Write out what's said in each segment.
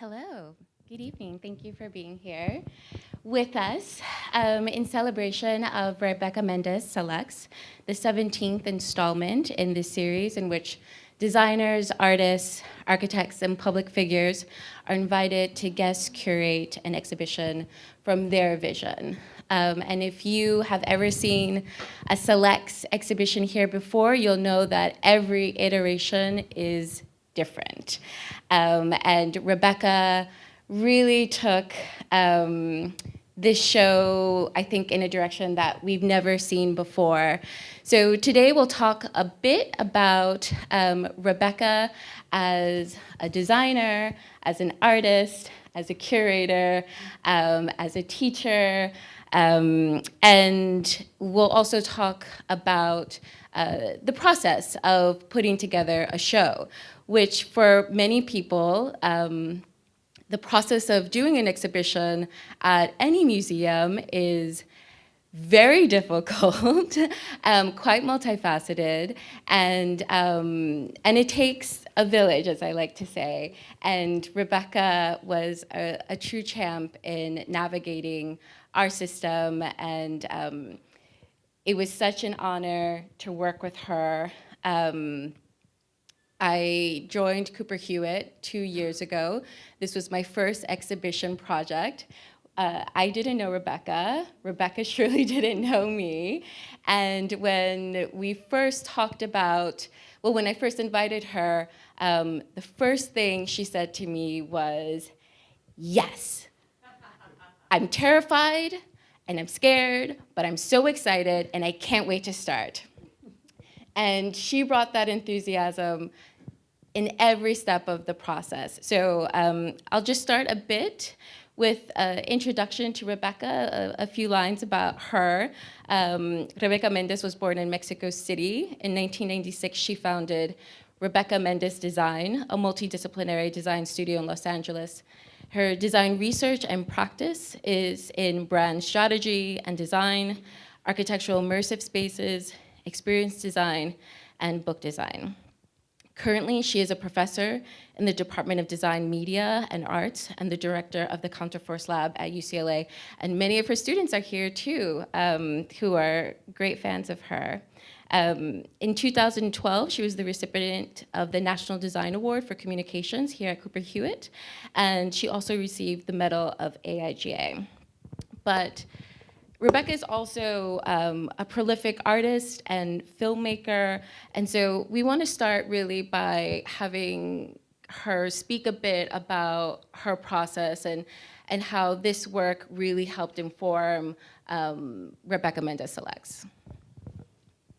Hello, good evening. Thank you for being here with us um, in celebration of Rebecca Méndez Selects, the 17th installment in this series in which designers, artists, architects, and public figures are invited to guest curate an exhibition from their vision. Um, and if you have ever seen a Selects exhibition here before, you'll know that every iteration is different. Um, and Rebecca really took um, this show, I think, in a direction that we've never seen before. So today we'll talk a bit about um, Rebecca as a designer, as an artist, as a curator, um, as a teacher, um, and we'll also talk about uh, the process of putting together a show, which for many people, um, the process of doing an exhibition at any museum is very difficult, um, quite multifaceted, and, um, and it takes a village, as I like to say. And Rebecca was a, a true champ in navigating our system, and um, it was such an honor to work with her. I joined Cooper Hewitt two years ago. This was my first exhibition project. Uh, I didn't know Rebecca. Rebecca surely didn't know me. And when we first talked about, well, when I first invited her, um, the first thing she said to me was, yes, I'm terrified and I'm scared, but I'm so excited and I can't wait to start. And she brought that enthusiasm in every step of the process. So um, I'll just start a bit with an introduction to Rebecca, a, a few lines about her. Um, Rebecca Méndez was born in Mexico City. In 1996, she founded Rebecca Méndez Design, a multidisciplinary design studio in Los Angeles. Her design research and practice is in brand strategy and design, architectural immersive spaces, experience design, and book design. Currently, she is a professor in the Department of Design, Media, and Arts, and the director of the Counterforce Lab at UCLA. And many of her students are here too, um, who are great fans of her. Um, in 2012, she was the recipient of the National Design Award for Communications here at Cooper Hewitt, and she also received the Medal of AIGA. But Rebecca is also um, a prolific artist and filmmaker, and so we want to start really by having her speak a bit about her process and, and how this work really helped inform um, Rebecca Méndez Selects.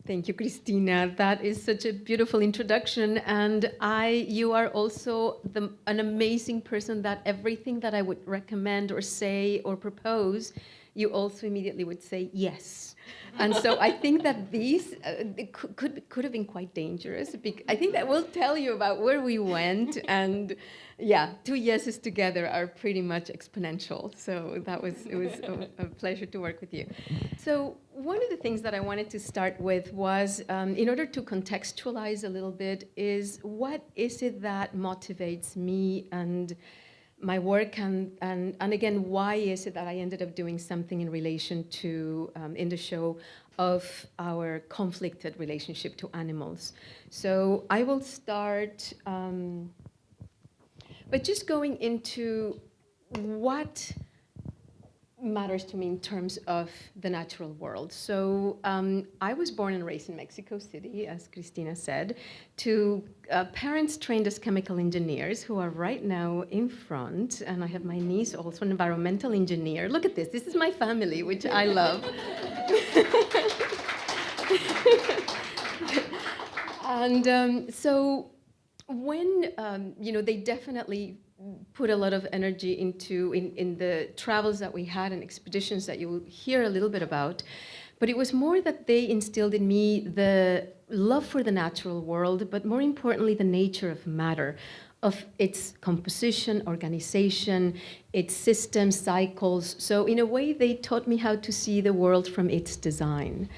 Thank you, Christina. That is such a beautiful introduction. And I, you are also the, an amazing person that everything that I would recommend or say or propose you also immediately would say yes. And so I think that these uh, could, could, could have been quite dangerous. I think that will tell you about where we went. And yeah, two yeses together are pretty much exponential. So that was, it was a, a pleasure to work with you. So one of the things that I wanted to start with was, um, in order to contextualize a little bit, is what is it that motivates me and my work and, and, and again, why is it that I ended up doing something in relation to, um, in the show, of our conflicted relationship to animals. So I will start um, by just going into what matters to me in terms of the natural world. So um, I was born and raised in Mexico City, as Christina said, to uh, parents trained as chemical engineers who are right now in front. And I have my niece, also an environmental engineer. Look at this. This is my family, which I love. and um, so when, um, you know, they definitely put a lot of energy into in, in the travels that we had and expeditions that you will hear a little bit about. But it was more that they instilled in me the love for the natural world, but more importantly, the nature of matter, of its composition, organization, its systems, cycles. So in a way, they taught me how to see the world from its design.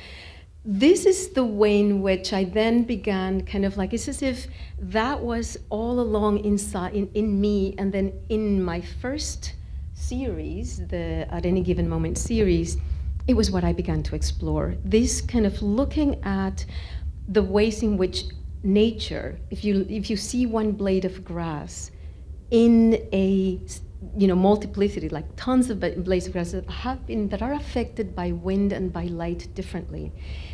This is the way in which I then began kind of like, it's as if that was all along inside, in, in me, and then in my first series, the At Any Given Moment series, it was what I began to explore. This kind of looking at the ways in which nature, if you, if you see one blade of grass in a you know, multiplicity, like tons of blades of grass that have been, that are affected by wind and by light differently.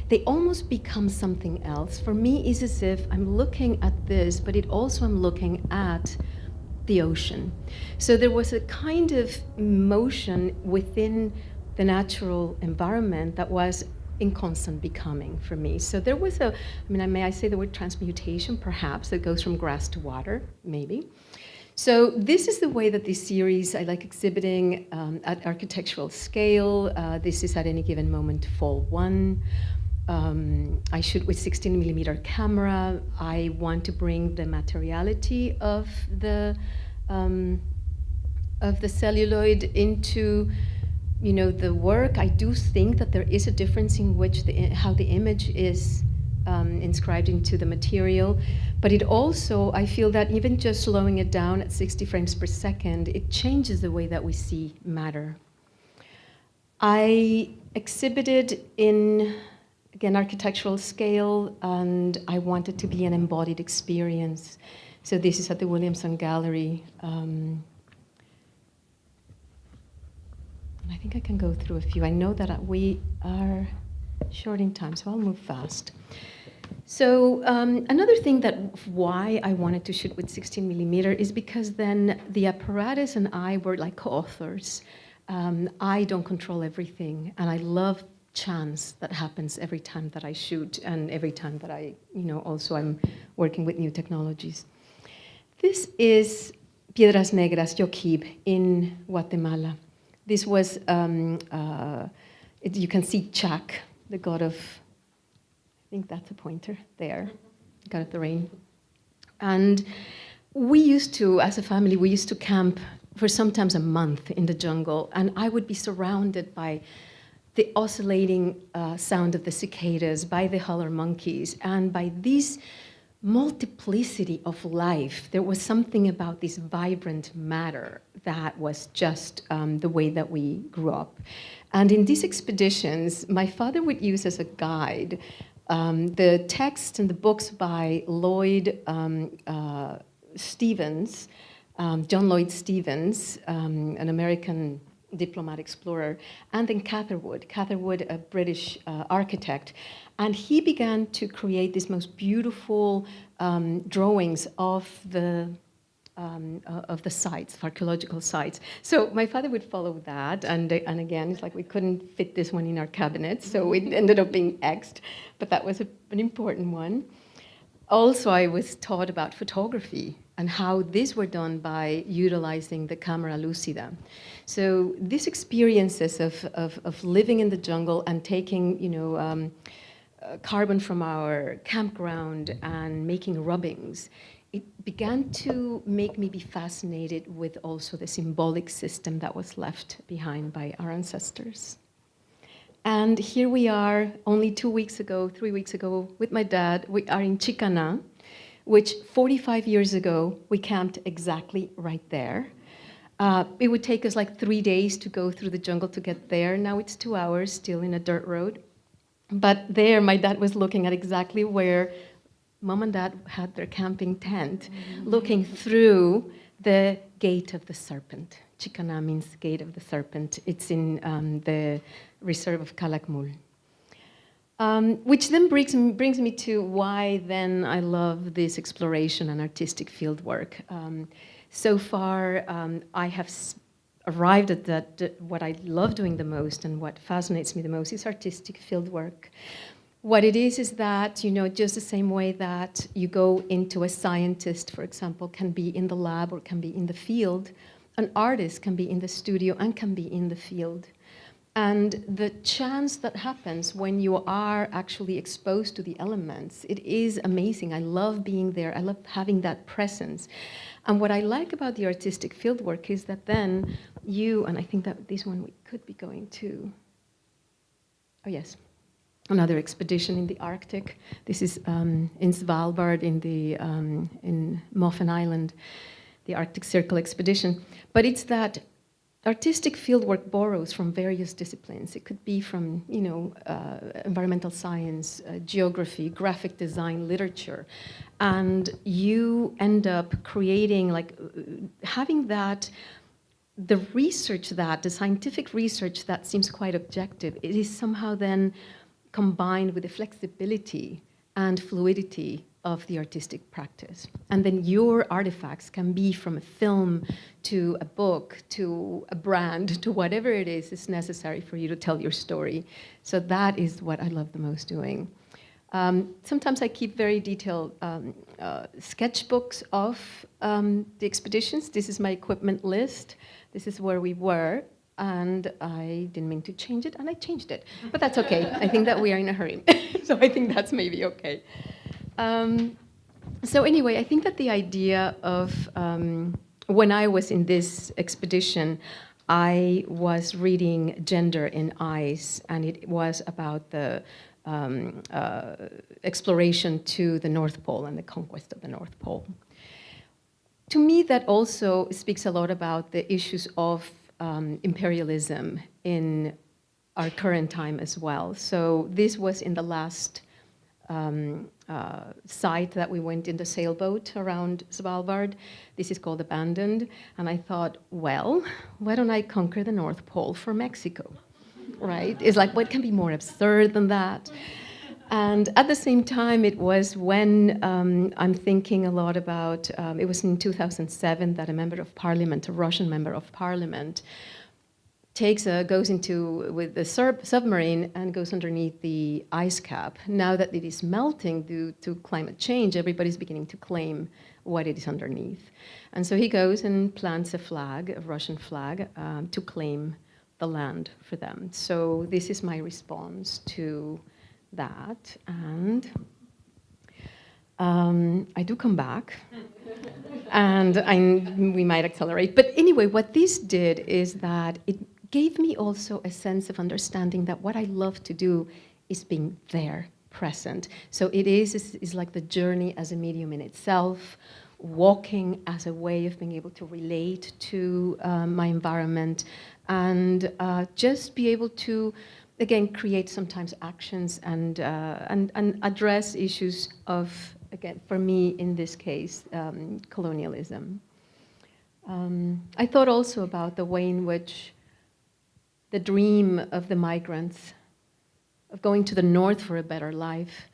They almost become something else. For me, it's as if I'm looking at this, but it also I'm looking at the ocean. So there was a kind of motion within the natural environment that was in constant becoming for me. So there was a, I mean, may I say the word transmutation, perhaps, that goes from grass to water, maybe. So this is the way that this series, I like exhibiting um, at architectural scale. Uh, this is at any given moment fall one. Um, I shoot with 16 millimeter camera. I want to bring the materiality of the um, of the celluloid into you know the work. I do think that there is a difference in which the how the image is um, inscribed into the material. But it also, I feel that even just slowing it down at 60 frames per second, it changes the way that we see matter. I exhibited in, again, architectural scale, and I wanted to be an embodied experience. So this is at the Williamson Gallery. Um, I think I can go through a few. I know that we are short in time, so I'll move fast. So um, another thing that why I wanted to shoot with 16 millimeter is because then the apparatus and I were like co-authors. Um, I don't control everything, and I love chance that happens every time that I shoot and every time that I, you know, also I'm working with new technologies. This is Piedras Negras, Yoquib, in Guatemala. This was, um, uh, it, you can see Chac, the god of I think that's a pointer there, God of the rain. And we used to, as a family, we used to camp for sometimes a month in the jungle, and I would be surrounded by the oscillating uh, sound of the cicadas, by the howler monkeys, and by this multiplicity of life. There was something about this vibrant matter that was just um, the way that we grew up. And in these expeditions, my father would use as a guide um, the text and the books by Lloyd um, uh, Stephens, um, John Lloyd Stephens, um, an American diplomat explorer, and then Catherwood, Catherwood, a British uh, architect. And he began to create these most beautiful um, drawings of the um, of the sites, of archaeological sites. So my father would follow that, and, and again, it's like we couldn't fit this one in our cabinet, so it ended up being Xed, but that was a, an important one. Also, I was taught about photography and how these were done by utilizing the camera lucida. So these experiences of, of, of living in the jungle and taking, you know, um, uh, carbon from our campground and making rubbings it began to make me be fascinated with also the symbolic system that was left behind by our ancestors. And here we are, only two weeks ago, three weeks ago, with my dad. We are in Chicanná, which 45 years ago, we camped exactly right there. Uh, it would take us like three days to go through the jungle to get there. Now it's two hours, still in a dirt road. But there, my dad was looking at exactly where mom and dad had their camping tent mm-hmm. looking through the gate of the serpent. Chicanná means gate of the serpent. It's in um, the reserve of Calakmul. Um, which then brings, brings me to why then I love this exploration and artistic field work. Um, so far, um, I have arrived at that, what I love doing the most and what fascinates me the most is artistic field work. What it is is that, you know, just the same way that you go into a scientist, for example, can be in the lab or can be in the field, an artist can be in the studio and can be in the field. And the chance that happens when you are actually exposed to the elements, it is amazing. I love being there. I love having that presence. And what I like about the artistic fieldwork is that then you, and I think that this one we could be going to, oh yes, another expedition in the Arctic. This is um, in Svalbard in the um, in Moffen Island, the Arctic Circle expedition. But it's that artistic fieldwork borrows from various disciplines. It could be from, you know, uh, environmental science, uh, geography, graphic design, literature, and you end up creating, like, having that, the research that, the scientific research that seems quite objective, it is somehow then combined with the flexibility and fluidity of the artistic practice. And then your artifacts can be from a film to a book to a brand to whatever it is is necessary for you to tell your story. So that is what I love the most doing. Um, sometimes I keep very detailed um, uh, sketchbooks of um, the expeditions. This is my equipment list. This is where we were and I didn't mean to change it, and I changed it. But that's okay. I think that we are in a hurry. so I think that's maybe okay. Um, so anyway, I think that the idea of um, when I was in this expedition, I was reading Gender on Ice, and it was about the um, uh, exploration to the North Pole and the conquest of the North Pole. To me, that also speaks a lot about the issues of um, imperialism in our current time as well. So this was in the last um, uh, site that we went in the sailboat around Svalbard. This is called Abandoned. And I thought, well, why don't I conquer the North Pole for Mexico? Right? It's like, what can be more absurd than that? And at the same time, it was when um, I'm thinking a lot about, um, it was in 2007 that a member of parliament, a Russian member of parliament, takes a, goes into, with the submarine and goes underneath the ice cap. Now that it is melting due to climate change, everybody's beginning to claim what it is underneath. And so he goes and plants a flag, a Russian flag, um, to claim the land for them. So this is my response to that, and um, I do come back, and I, we might accelerate. But anyway, what this did is that it gave me also a sense of understanding that what I love to do is being there, present. So it is, is, like the journey as a medium in itself, walking as a way of being able to relate to uh, my environment, and uh, just be able to again, create sometimes actions and, uh, and, and address issues of, again, for me in this case, um, colonialism. Um, I thought also about the way in which the dream of the migrants of going to the north for a better life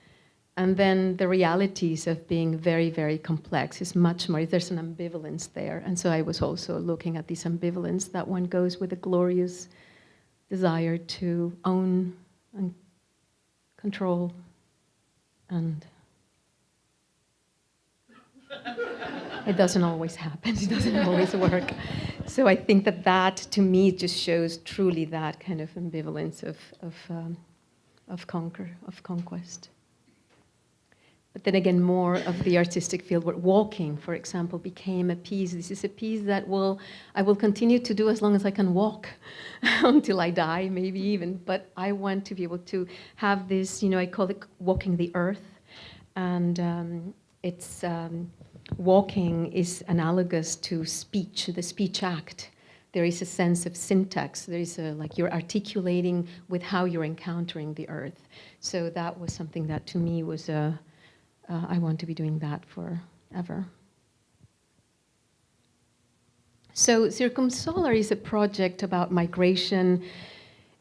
and then the realities of being very, very complex is much more, there's an ambivalence there. And so I was also looking at this ambivalence that one goes with a glorious desire to own and control and it doesn't always happen, it doesn't always work. So I think that that, to me, just shows truly that kind of ambivalence of, of, um, of conquer, of conquest. But then again, more of the artistic field, where walking, for example, became a piece. This is a piece that will I will continue to do as long as I can walk, until I die, maybe even. But I want to be able to have this, you know, I call it walking the earth, and um, it's um, walking is analogous to speech, the speech act. There is a sense of syntax. There is a, like you're articulating with how you're encountering the earth. So that was something that to me was a uh, I want to be doing that forever. So Circumsolar is a project about migration,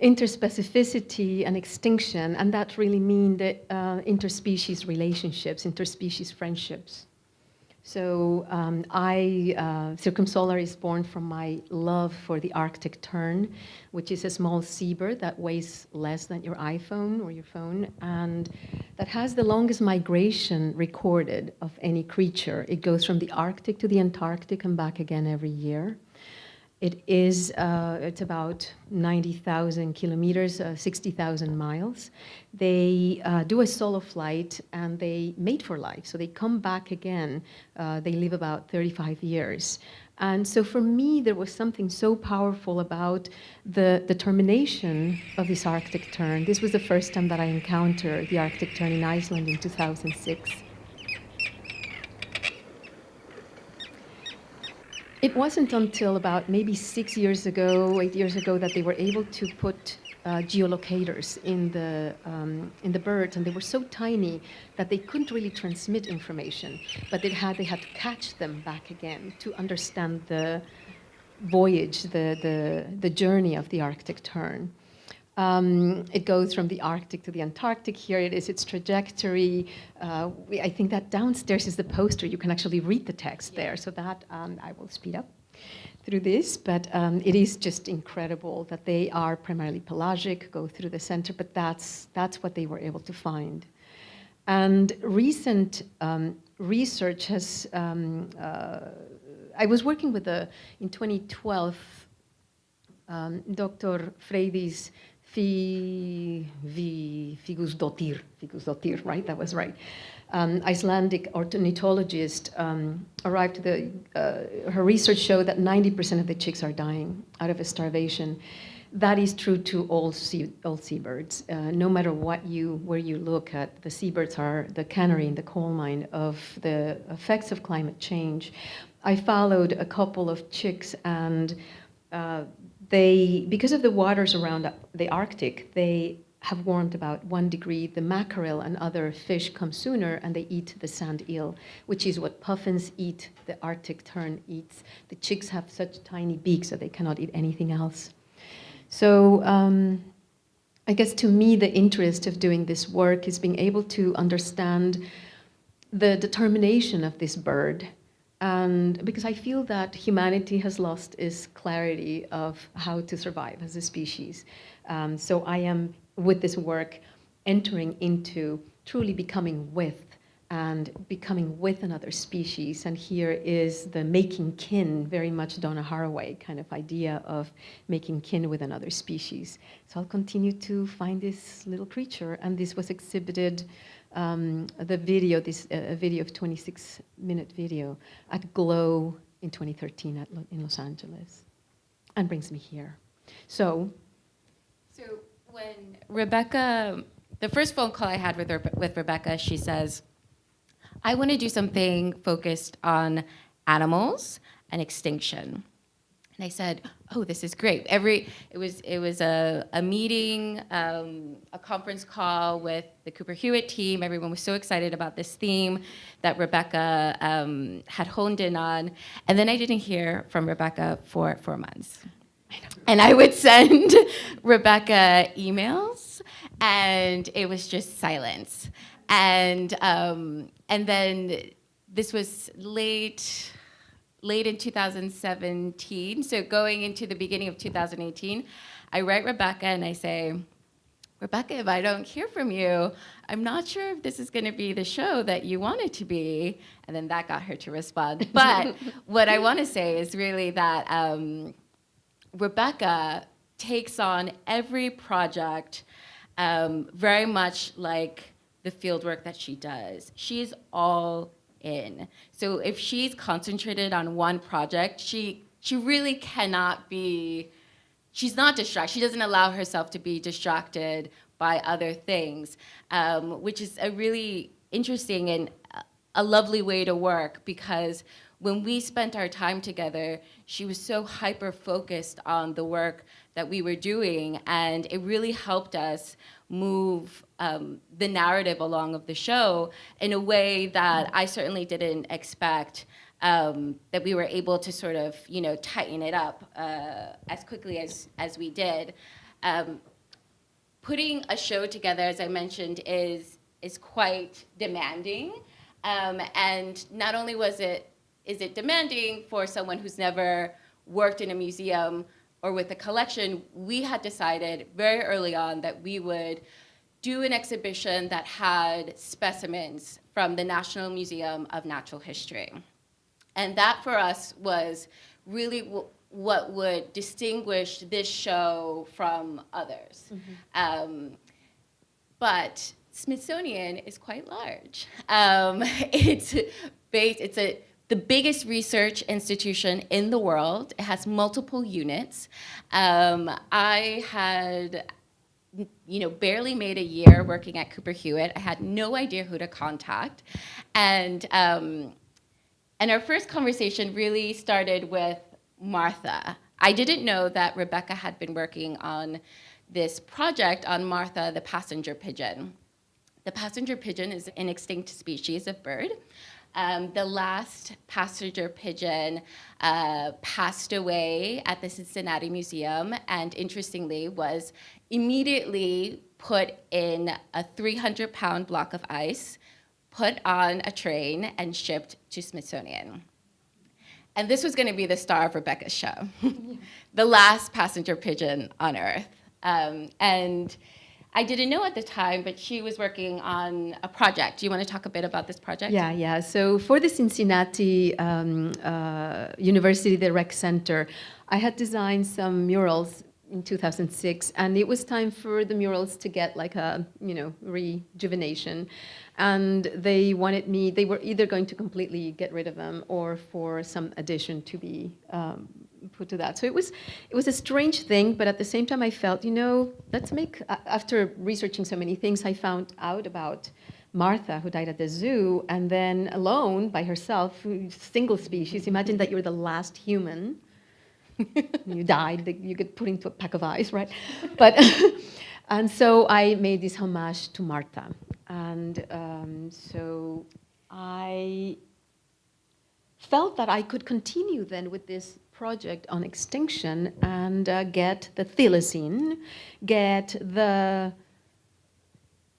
interspecificity and extinction, and that really mean the uh, interspecies relationships, interspecies friendships. So um, I, uh, Circumsolar is born from my love for the Arctic tern, which is a small seabird that weighs less than your iPhone or your phone, and that has the longest migration recorded of any creature. It goes from the Arctic to the Antarctic and back again every year. It is, uh, it's about 90,000 kilometers, uh, 60,000 miles. They uh, do a solo flight and they mate for life. So they come back again. Uh, they live about 35 years. And so for me, there was something so powerful about the, the termination of this Arctic tern. This was the first time that I encountered the Arctic tern in Iceland in 2006. It wasn't until about maybe six years ago, eight years ago, that they were able to put uh, geolocators in the, um, in the birds, and they were so tiny that they couldn't really transmit information, but they had, they had to catch them back again to understand the voyage, the, the, the journey of the Arctic tern. Um, it goes from the Arctic to the Antarctic. Here it is, its trajectory. Uh, we, I think that downstairs is the poster. You can actually read the text yeah. there. So that um, I will speed up through this, but um, it is just incredible that they are primarily pelagic, go through the center, but that's, that's what they were able to find. And recent um, research has, um, uh, I was working with a, in 2012, um, Dr. Freydís Fi, Vi, Figusdottir, Figusdottir, right? That was right. Um, Icelandic ornithologist um, arrived to the, uh, her research showed that 90% of the chicks are dying out of starvation. That is true to all, sea, all seabirds. Uh, no matter what you, where you look at, the seabirds are the canary in the coal mine of the effects of climate change. I followed a couple of chicks and uh, they, because of the waters around the Arctic, they have warmed about one degree. The mackerel and other fish come sooner and they eat the sand eel, which is what puffins eat, the Arctic tern eats. The chicks have such tiny beaks that they cannot eat anything else. So um, I guess to me, the interest of doing this work is being able to understand the determination of this bird and because I feel that humanity has lost its clarity of how to survive as a species. Um, so I am, with this work, entering into truly becoming with and becoming with another species. And here is the making kin, very much Donna Haraway kind of idea of making kin with another species. So I'll continue to find this little creature. And this was exhibited um, the video, this uh, video of 26 minute video at GLOW in 2013 at, in Los Angeles and brings me here. So, so when Rebecca, the first phone call I had with, her, with Rebecca, she says, I want to do something focused on animals and extinction. And I said, oh, this is great. Every, it was, it was a, a meeting, um, a conference call with the Cooper Hewitt team. Everyone was so excited about this theme that Rebecca um, had honed in on. And then I didn't hear from Rebecca for four months. And I would send Rebecca emails and it was just silence. And, um, and then this was late, late in 2017, so going into the beginning of 2018, I write Rebecca and I say, Rebecca, if I don't hear from you, I'm not sure if this is going to be the show that you want it to be. And then that got her to respond. But what I want to say is really that um, Rebecca takes on every project um, very much like the fieldwork that she does. She's all in. So if she's concentrated on one project, she, she really cannot be, she's not distracted. She doesn't allow herself to be distracted by other things, um, which is a really interesting and a lovely way to work because when we spent our time together, she was so hyper focused on the work that we were doing and it really helped us move um, the narrative along of the show in a way that I certainly didn't expect um, that we were able to sort of, you know, tighten it up uh, as quickly as, as we did. Um, putting a show together, as I mentioned, is, is quite demanding. Um, and not only was it, is it demanding for someone who's never worked in a museum or with the collection, we had decided very early on that we would do an exhibition that had specimens from the National Museum of Natural History. And that for us was really what would distinguish this show from others. Um, but Smithsonian is quite large. Um, it's based, it's a, the biggest research institution in the world. It has multiple units. Um, I had you know, barely made a year working at Cooper Hewitt. I had no idea who to contact. And, um, and our first conversation really started with Martha. I didn't know that Rebecca had been working on this project on Martha, the passenger pigeon. The passenger pigeon is an extinct species of bird. Um, the last passenger pigeon uh, passed away at the Cincinnati Museum and interestingly was immediately put in a 300 pound block of ice, put on a train and shipped to Smithsonian. And this was gonna be the star of Rebecca's show, the last passenger pigeon on Earth. Um, and I didn't know at the time, but she was working on a project. Do you want to talk a bit about this project? Yeah, yeah. So for the Cincinnati um, uh, University, the Rec Center, I had designed some murals in 2006, and it was time for the murals to get like a, you know, rejuvenation. And they wanted me, they were either going to completely get rid of them or for some addition to be um, put to that. So it was, it was a strange thing, but at the same time I felt, you know, let's make, after researching so many things, I found out about Martha, who died at the zoo, and then alone by herself, single species. Imagine that you're the last human. you died, you get put into a pack of ice, right? But, and so I made this homage to Martha. And um, so I felt that I could continue then with this project on extinction and uh, get the thylacine, get the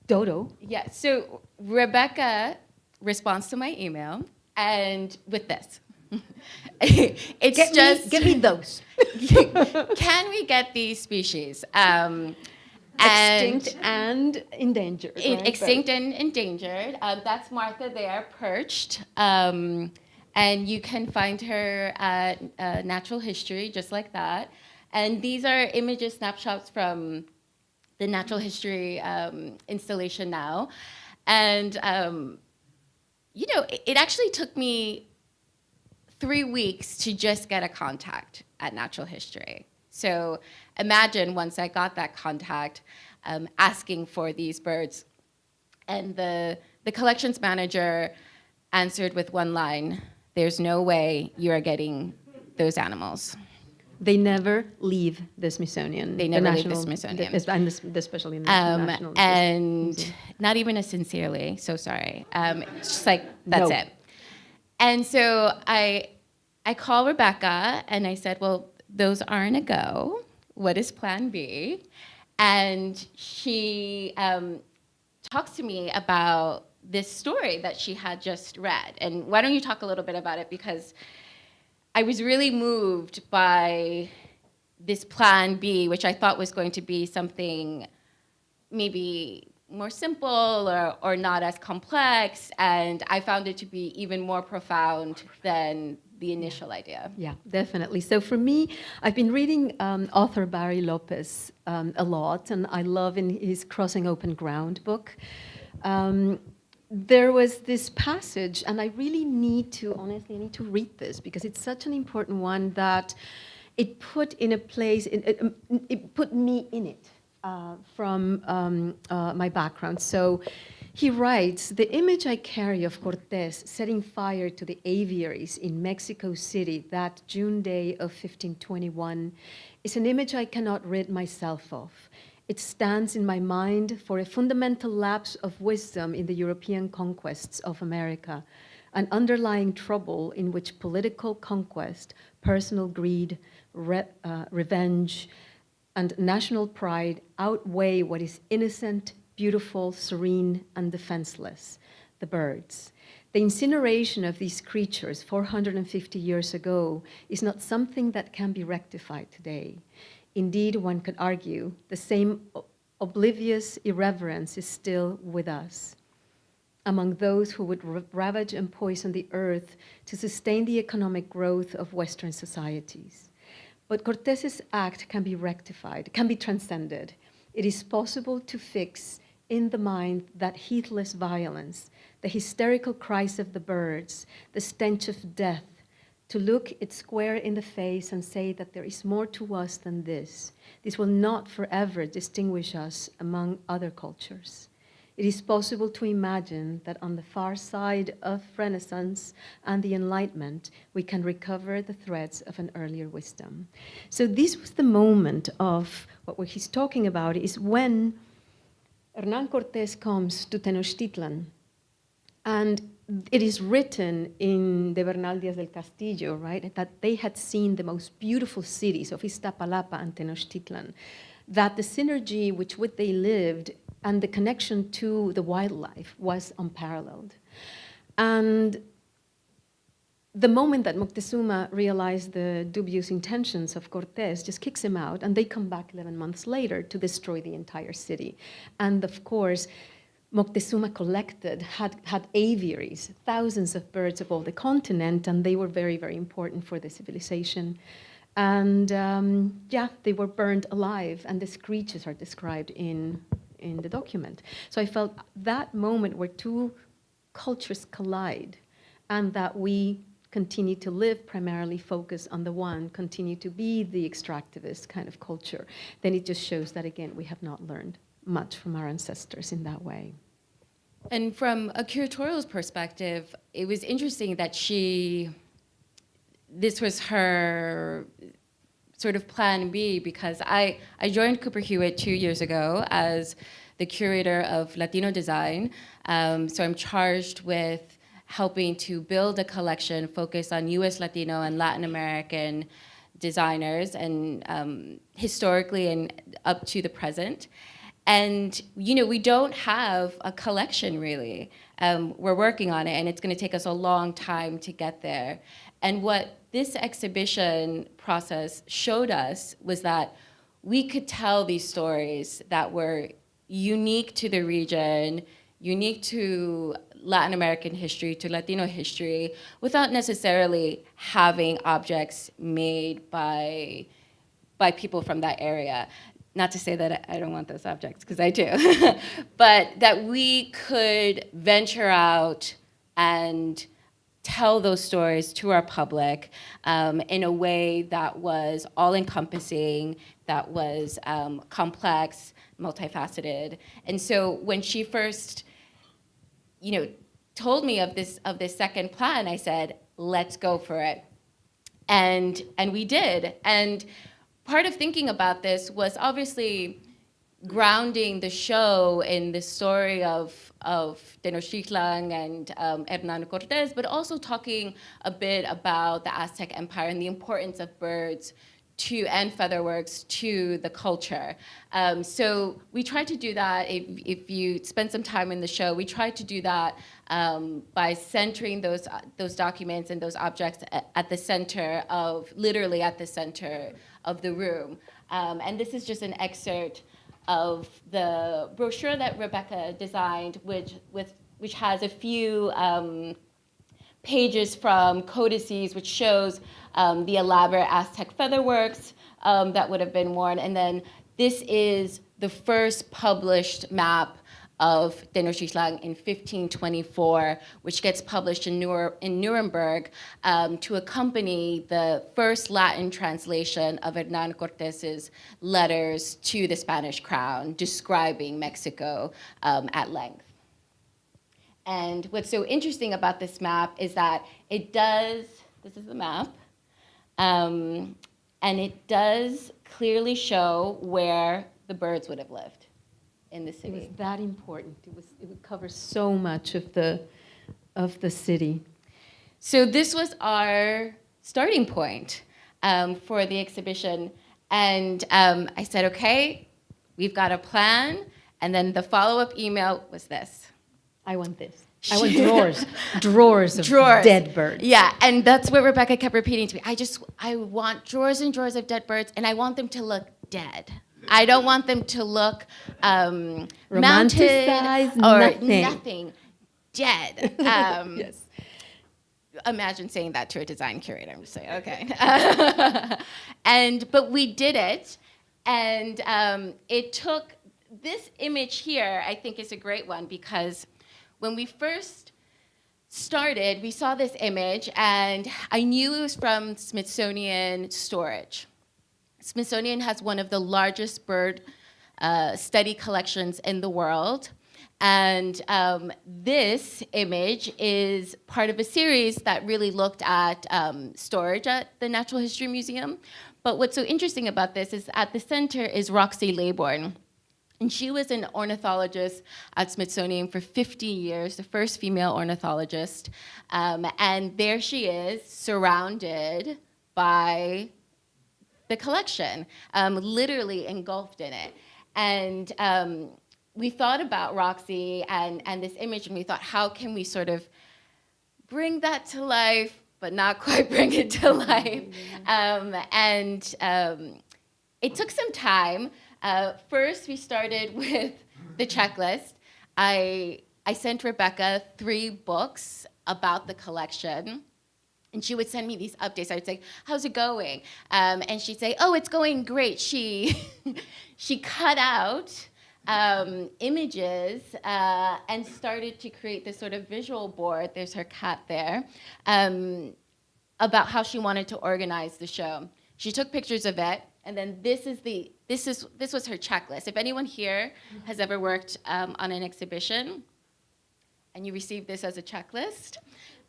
dodo. Yeah, so Rebecca responds to my email and with this. it's get just me, get me those. can we get these species? Um, extinct and, and endangered. Right? Extinct and endangered. Um, that's Martha there, perched. Um, and you can find her at uh, Natural History, just like that. And these are images, snapshots from the Natural History um, installation now. And, um, you know, it, it actually took me three weeks to just get a contact at Natural History. So imagine once I got that contact, um, asking for these birds. And the, the collections manager answered with one line, there's no way you are getting those animals. They never leave the Smithsonian. They never the leave the Smithsonian. The, and especially in the um, National And Museum. not even a sincerely, so sorry. Um, it's just like, that's no. it. And so I, I call Rebecca and I said, well, those aren't a go. What is plan B? And she um, talks to me about this story that she had just read. And why don't you talk a little bit about it? Because I was really moved by this plan B, which I thought was going to be something maybe more simple or, or not as complex. And I found it to be even more profound than the initial idea. Yeah, definitely. So for me, I've been reading um, author Barry Lopez um, a lot, and I love in his Crossing Open Ground book. Um, there was this passage, and I really need to, honestly, I need to read this because it's such an important one that it put in a place, it, um, it put me in it uh, from um, uh, my background. So he writes, the image I carry of Cortes setting fire to the aviaries in Mexico City that June day of 1521 is an image I cannot rid myself of. It stands in my mind for a fundamental lapse of wisdom in the European conquests of America, an underlying trouble in which political conquest, personal greed, re uh, revenge, and national pride outweigh what is innocent, beautiful, serene, and defenseless, the birds. The incineration of these creatures 450 years ago is not something that can be rectified today. Indeed, one could argue, the same oblivious irreverence is still with us. Among those who would ravage and poison the earth to sustain the economic growth of Western societies. But Cortes's act can be rectified, can be transcended. It is possible to fix in the mind that heedless violence, the hysterical cries of the birds, the stench of death, to look it square in the face and say that there is more to us than this. This will not forever distinguish us among other cultures. It is possible to imagine that on the far side of Renaissance and the Enlightenment, we can recover the threads of an earlier wisdom. So this was the moment of what he's talking about is when Hernan Cortés comes to Tenochtitlan and it is written in the Bernal Díaz del Castillo, right, that they had seen the most beautiful cities of Iztapalapa and Tenochtitlan, that the synergy which with they lived and the connection to the wildlife was unparalleled. And the moment that Moctezuma realized the dubious intentions of Cortés just kicks him out and they come back 11 months later to destroy the entire city. And of course, Moctezuma collected, had, had aviaries, thousands of birds of all the continent, and they were very, very important for the civilization. And um, yeah, they were burned alive, and the screeches are described in, in the document. So I felt that moment where two cultures collide, and that we continue to live primarily focus on the one, continue to be the extractivist kind of culture, then it just shows that, again, we have not learned much from our ancestors in that way. And from a curatorial's perspective, it was interesting that she, this was her sort of plan B because I, I joined Cooper Hewitt two years ago as the curator of Latino design. Um, so I'm charged with helping to build a collection focused on US Latino and Latin American designers and um, historically and up to the present. And you know, we don't have a collection really. Um, we're working on it and it's gonna take us a long time to get there. And what this exhibition process showed us was that we could tell these stories that were unique to the region, unique to Latin American history, to Latino history, without necessarily having objects made by, by people from that area not to say that I don't want those objects, because I do, but that we could venture out and tell those stories to our public um, in a way that was all-encompassing, that was um, complex, multifaceted. And so when she first, you know, told me of this of this second plan, I said, let's go for it. And, and we did. And part of thinking about this was obviously grounding the show in the story of, of Tenochtitlan and um, Hernan Cortés, but also talking a bit about the Aztec Empire and the importance of birds to and featherworks to the culture. Um, so we tried to do that. If, if you spend some time in the show, we tried to do that um, by centering those those documents and those objects at, at, the center of, literally at the center of the room. Um, and this is just an excerpt of the brochure that Rebecca designed, which with which has a few um, pages from codices, which shows um, the elaborate Aztec featherworks um, that would have been worn. And then this is the first published map of Tenochtitlan in 1524, which gets published in, in Nuremberg um, to accompany the first Latin translation of Hernan Cortés's letters to the Spanish crown describing Mexico um, at length. And what's so interesting about this map is that it does, this is the map, um, and it does clearly show where the birds would have lived in the city. It was that important. It was it would cover so much of the of the city. So this was our starting point um, for the exhibition, and um, I said, okay, we've got a plan. And then the follow-up email was this. I want this. I want drawers, drawers of drawers. dead birds. Yeah, and that's what Rebecca kept repeating to me. I just, I want drawers and drawers of dead birds, and I want them to look dead. I don't want them to look um, mounted or nothing. nothing. Dead. Um, yes. imagine saying that to a design curator. I'm just saying, okay. and but we did it, and um, it took this image here. I think is a great one because when we first started, we saw this image, and I knew it was from Smithsonian Storage. Smithsonian has one of the largest bird uh, study collections in the world. And um, this image is part of a series that really looked at um, storage at the Natural History Museum. But what's so interesting about this is at the center is Roxie Laybourne. And she was an ornithologist at Smithsonian for 50 years, the first female ornithologist. Um, and there she is, surrounded by the collection, um, literally engulfed in it. And um, we thought about Roxie and, and this image, and we thought, how can we sort of bring that to life, but not quite bring it to life? Um, and um, it took some time. Uh, first, we started with the checklist. I, I sent Rebecca three books about the collection. And she would send me these updates. I would say, how's it going? Um, and she'd say, oh, it's going great. She, she cut out um, images uh, and started to create this sort of visual board, there's her cat there, um, about how she wanted to organize the show. She took pictures of it, and then this is the this is this was her checklist. If anyone here has ever worked um, on an exhibition, and you received this as a checklist,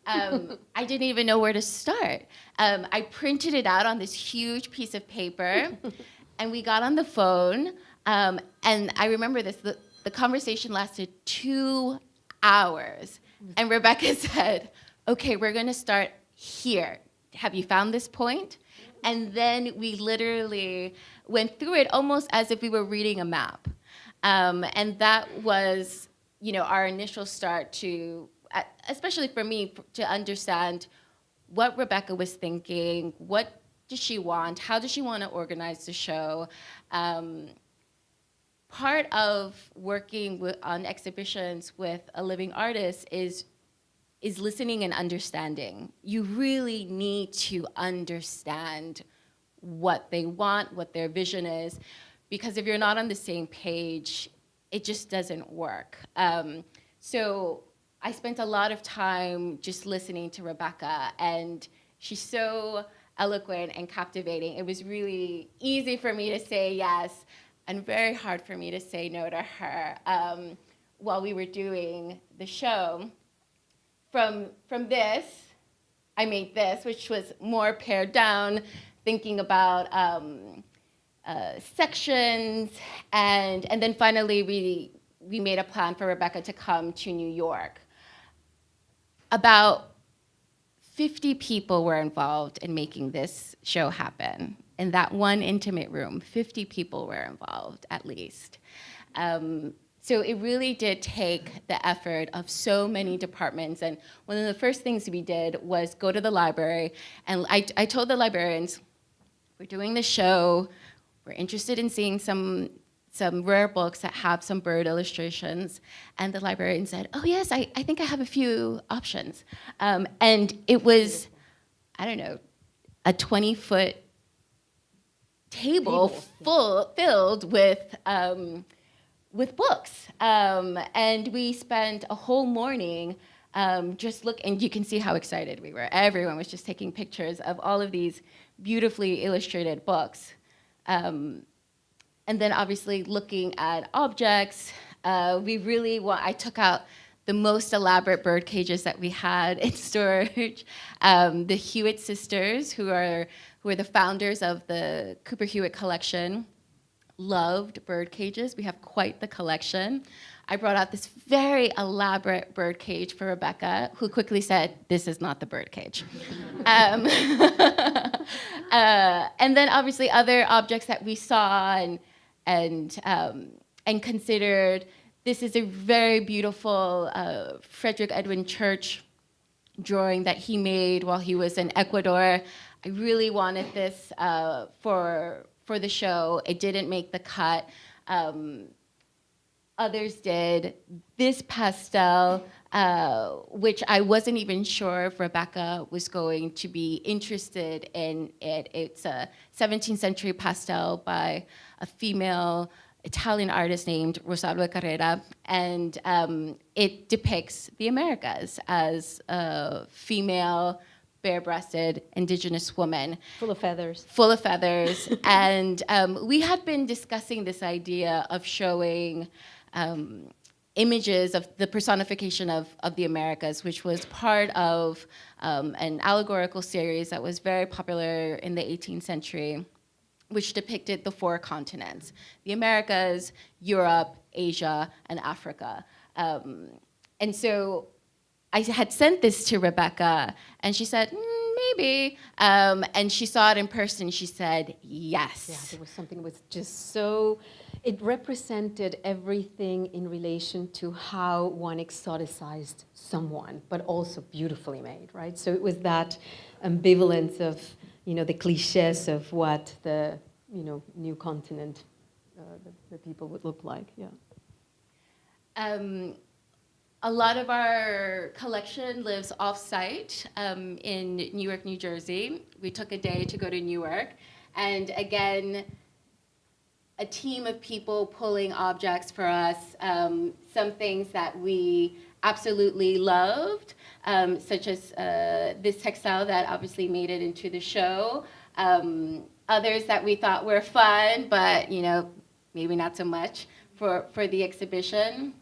um, I didn't even know where to start. Um, I printed it out on this huge piece of paper, and we got on the phone. Um, and I remember this, the, the conversation lasted two hours. And Rebecca said, okay, we're gonna start here. Have you found this point? And then we literally went through it almost as if we were reading a map. Um, and that was, you know, our initial start to, especially for me, to understand what Rebecca was thinking, what does she want, how does she want to organize the show, um, part of working with, on exhibitions with a living artist is is listening and understanding. You really need to understand what they want, what their vision is, because if you're not on the same page, it just doesn't work. Um, so I spent a lot of time just listening to Rebecca, and she's so eloquent and captivating. It was really easy for me to say yes and very hard for me to say no to her um, while we were doing the show. From, from this, I made this, which was more pared down, thinking about um, uh, sections, and, and then finally we, we made a plan for Rebecca to come to New York. About 50 people were involved in making this show happen in that one intimate room, 50 people were involved at least. Um, so it really did take the effort of so many departments. And one of the first things we did was go to the library. And I, I told the librarians, we're doing the show. We're interested in seeing some, some rare books that have some bird illustrations. And the librarian said, oh yes, I, I think I have a few options. Um, and it was, I don't know, a 20 foot table, full filled with um, with books, um, and we spent a whole morning um, just look. And you can see how excited we were. Everyone was just taking pictures of all of these beautifully illustrated books, um, and then obviously looking at objects. Uh, we really want. I took out the most elaborate bird cages that we had in storage. Um, the Hewitt sisters, who are who are the founders of the Cooper Hewitt collection, loved bird cages. We have quite the collection. I brought out this very elaborate bird cage for Rebecca, who quickly said, this is not the bird cage. um, uh, and then obviously other objects that we saw and, and, um, and considered. This is a very beautiful uh, Frederick Edwin Church drawing that he made while he was in Ecuador. I really wanted this uh, for, for the show. It didn't make the cut. Um, others did. This pastel uh, which I wasn't even sure if Rebecca was going to be interested in it. It's a 17th century pastel by a female Italian artist named Rosalba Carriera, and um, it depicts the Americas as a female, bare-breasted, indigenous woman. Full of feathers. Full of feathers. and um, we had been discussing this idea of showing um, images of the personification of, of the Americas, which was part of um, an allegorical series that was very popular in the 18th century, which depicted the four continents, the Americas, Europe, Asia, and Africa. Um, and so I had sent this to Rebecca, and she said, mm, maybe. Um, and she saw it in person, she said, yes. Yeah, there was something that was just so it represented everything in relation to how one exoticized someone, but also beautifully made, right? So it was that ambivalence of, you know, the cliches of what the, you know, new continent, uh, the, the, people would look like, yeah. Um, a lot of our collection lives off-site um, in Newark, New Jersey. We took a day to go to Newark, and again, a team of people pulling objects for us, um, some things that we absolutely loved, um, such as uh, this textile that obviously made it into the show, um, others that we thought were fun, but you know, maybe not so much for, for the exhibition.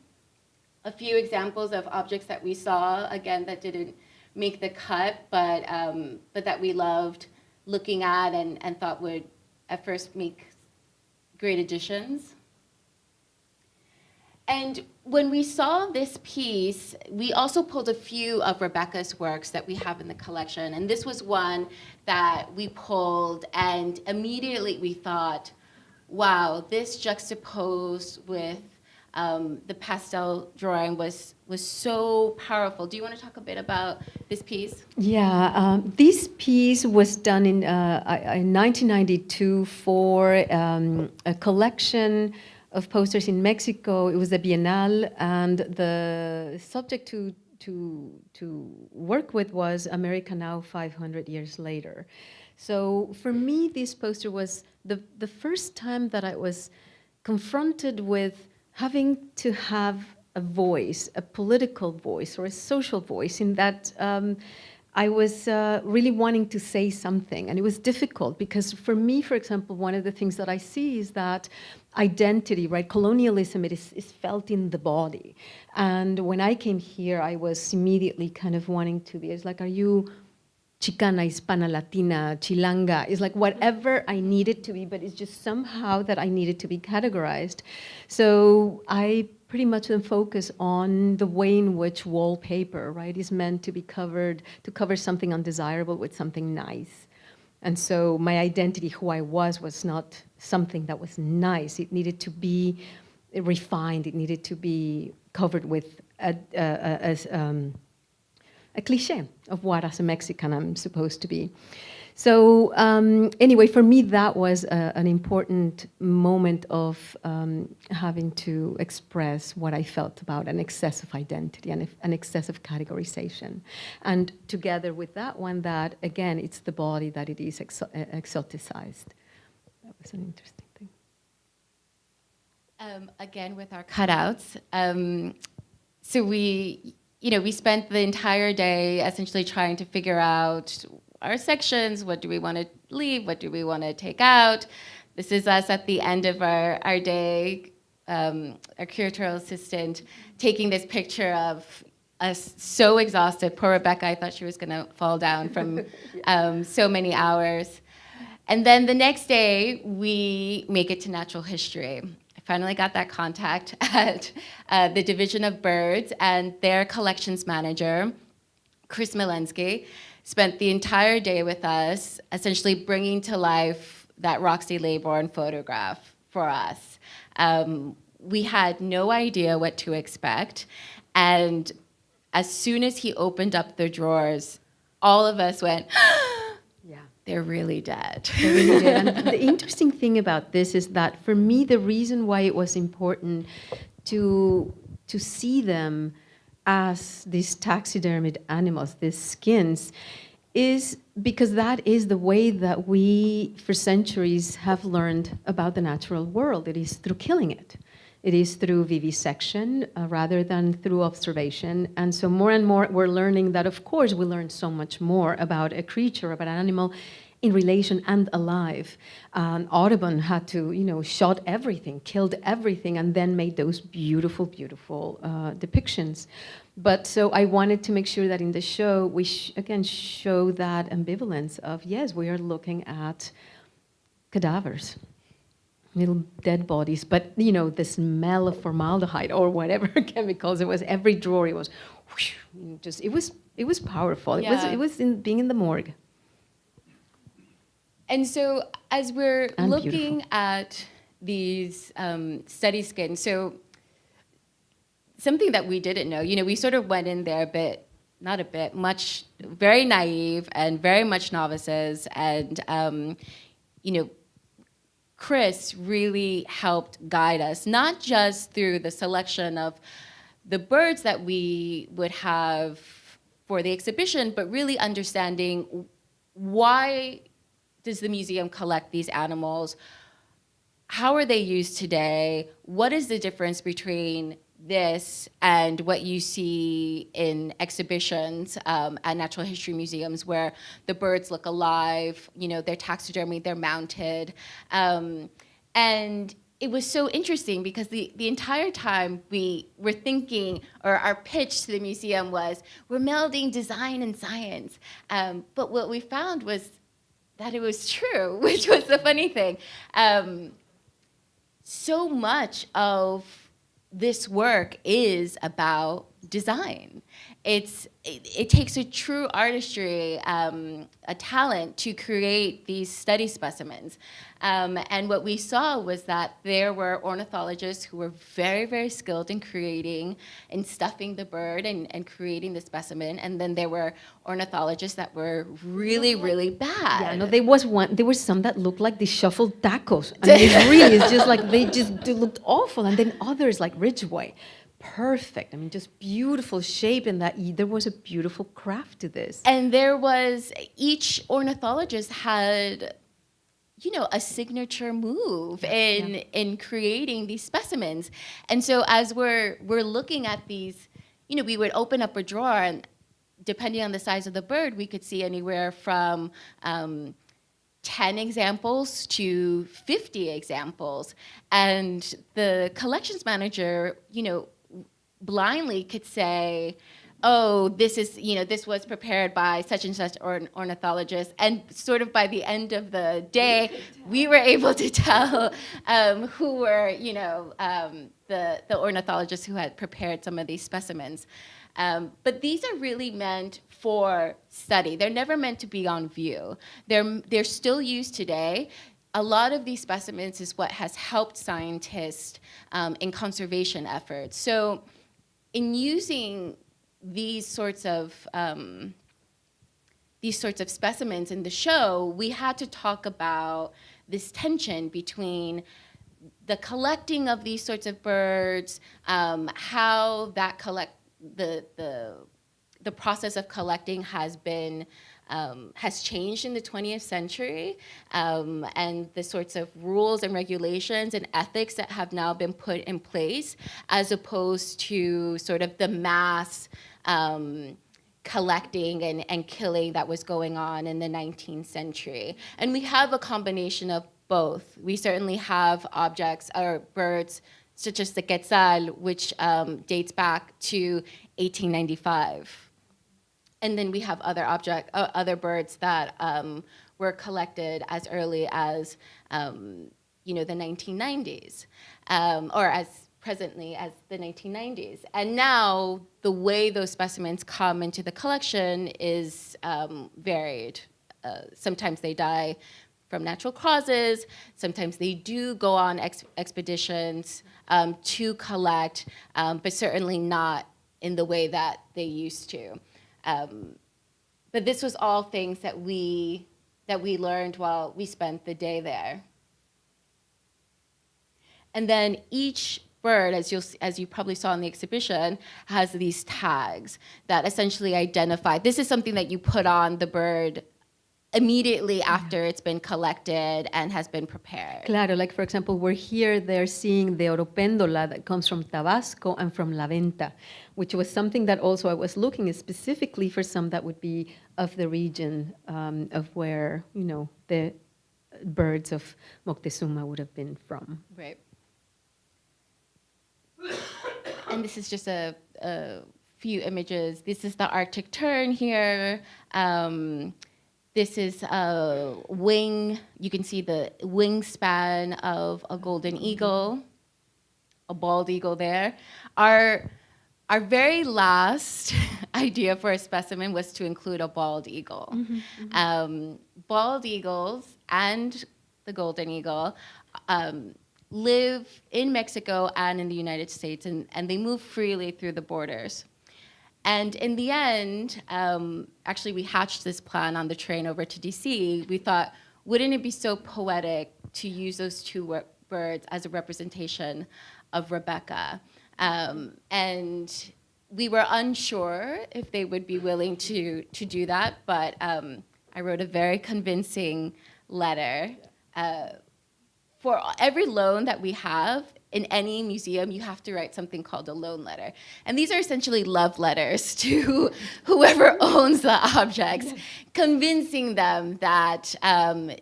A few examples of objects that we saw, again, that didn't make the cut, but, um, but that we loved looking at and, and thought would at first make great additions. And when we saw this piece, we also pulled a few of Rebecca's works that we have in the collection. And this was one that we pulled and immediately we thought, wow, this juxtaposed with um, the pastel drawing was was so powerful. Do you want to talk a bit about this piece? Yeah, um, this piece was done in, uh, in 1992 for um, a collection of posters in Mexico. It was a biennale, and the subject to to to work with was America Now 500 years later. So for me, this poster was the the first time that I was confronted with having to have a voice, a political voice or a social voice in that um, I was uh, really wanting to say something and it was difficult because for me, for example, one of the things that I see is that identity, right, colonialism, it is, is felt in the body. And when I came here, I was immediately kind of wanting to be, it's like, are you Chicana, Hispana, Latina, Chilanga. It's like whatever I needed to be, but it's just somehow that I needed to be categorized. So I pretty much then focus on the way in which wallpaper, right, is meant to be covered, to cover something undesirable with something nice. And so my identity, who I was, was not something that was nice. It needed to be refined. It needed to be covered with a, a, a, um, a cliche of what as a Mexican I'm supposed to be. So um, anyway, for me, that was a, an important moment of um, having to express what I felt about an excessive identity and an excessive categorization. And together with that one, that again, it's the body that it is exo exoticized. That was an interesting thing. Um, again, with our cutouts, um, so we you know, we spent the entire day essentially trying to figure out our sections, what do we want to leave, what do we want to take out. This is us at the end of our, our day, um, our curatorial assistant taking this picture of us so exhausted. Poor Rebecca, I thought she was gonna fall down from um, so many hours. And then the next day, we make it to natural history finally got that contact at uh, the Division of Birds and their collections manager, Chris Milensky, spent the entire day with us, essentially bringing to life that Roxie Laybourne photograph for us. Um, we had no idea what to expect. And as soon as he opened up the drawers, all of us went, they're really dead. They're really dead. The interesting thing about this is that for me, the reason why it was important to, to see them as these taxidermied animals, these skins, is because that is the way that we, for centuries, have learned about the natural world. It is through killing it. It is through vivisection uh, rather than through observation. And so more and more we're learning that, of course, we learn so much more about a creature, about an animal in relation and alive. Um, Audubon had to, you know, shot everything, killed everything, and then made those beautiful, beautiful uh, depictions. But so I wanted to make sure that in the show, we sh again show that ambivalence of, yes, we are looking at cadavers little dead bodies, but you know, the smell of formaldehyde or whatever chemicals it was, every drawer it was whoosh, just, it was, it was powerful. It was, it was in being in the morgue. And so as we're and looking beautiful. at these um, study skins, so something that we didn't know, you know, we sort of went in there a bit, not a bit, much, very naive and very much novices and, um, you know, Chris really helped guide us, not just through the selection of the birds that we would have for the exhibition, but really understanding why does the museum collect these animals? How are they used today? What is the difference between this and what you see in exhibitions um, at natural history museums where the birds look alive, you know, they're taxidermy, they're mounted. Um, and it was so interesting because the, the entire time we were thinking, or our pitch to the museum was, we're melding design and science. Um, but what we found was that it was true, which was the funny thing. Um, so much of this work is about design. It's, it, it takes a true artistry, um, a talent to create these study specimens. Um, and what we saw was that there were ornithologists who were very, very skilled in creating and stuffing the bird and, and creating the specimen. And then there were ornithologists that were really, really bad. Yeah, no, there was one, there was some that looked like they shuffled tacos. I mean, it really is just like, they just looked awful. And then others like Ridgway perfect. I mean, just beautiful shape and that there was a beautiful craft to this. And there was, each ornithologist had you know, a signature move in yeah. in creating these specimens. And so as we're we're looking at these, you know, we would open up a drawer and depending on the size of the bird, we could see anywhere from um, 10 examples to 50 examples. And the collections manager, you know, blindly could say, oh, this is, you know, this was prepared by such and such or ornithologist. And sort of by the end of the day, we were able to tell um, who were, you know, um, the, the ornithologists who had prepared some of these specimens. Um, but these are really meant for study. They're never meant to be on view. They're, they're still used today. A lot of these specimens is what has helped scientists um, in conservation efforts. So in using these sorts of um, these sorts of specimens in the show, we had to talk about this tension between the collecting of these sorts of birds, um, how that collect the the the process of collecting has been um, has changed in the 20th century um, and the sorts of rules and regulations and ethics that have now been put in place as opposed to sort of the mass um, collecting and, and killing that was going on in the 19th century. And we have a combination of both. We certainly have objects or birds such as the quetzal, which um, dates back to 1895. And then we have other object, uh, other birds that um, were collected as early as, um, you know, the 1990s, um, or as presently as the 1990s. And now the way those specimens come into the collection is um, varied. Uh, sometimes they die from natural causes. Sometimes they do go on ex expeditions um, to collect, um, but certainly not in the way that they used to. Um, but this was all things that we, that we learned while we spent the day there. And then each bird, as, you'll, as you probably saw in the exhibition, has these tags that essentially identify, this is something that you put on the bird immediately after it's been collected and has been prepared. Claro, like for example, we're here, they're seeing the oropéndola that comes from Tabasco and from La Venta, which was something that also I was looking specifically for some that would be of the region um, of where, you know, the birds of Moctezuma would have been from. Right. and this is just a, a, few images. This is the Arctic tern here. Um, this is a wing. You can see the wingspan of a golden eagle, a bald eagle there. Our, our very last idea for a specimen was to include a bald eagle. Mm -hmm, mm -hmm. Um, bald eagles and the golden eagle um, live in Mexico and in the United States, and, and they move freely through the borders. And in the end, um, actually we hatched this plan on the train over to DC. We thought, wouldn't it be so poetic to use those two birds as a representation of Rebecca? Um, and we were unsure if they would be willing to, to do that, but um, I wrote a very convincing letter. Uh, for every loan that we have, in any museum, you have to write something called a loan letter. And these are essentially love letters to whoever owns the objects, convincing them that um,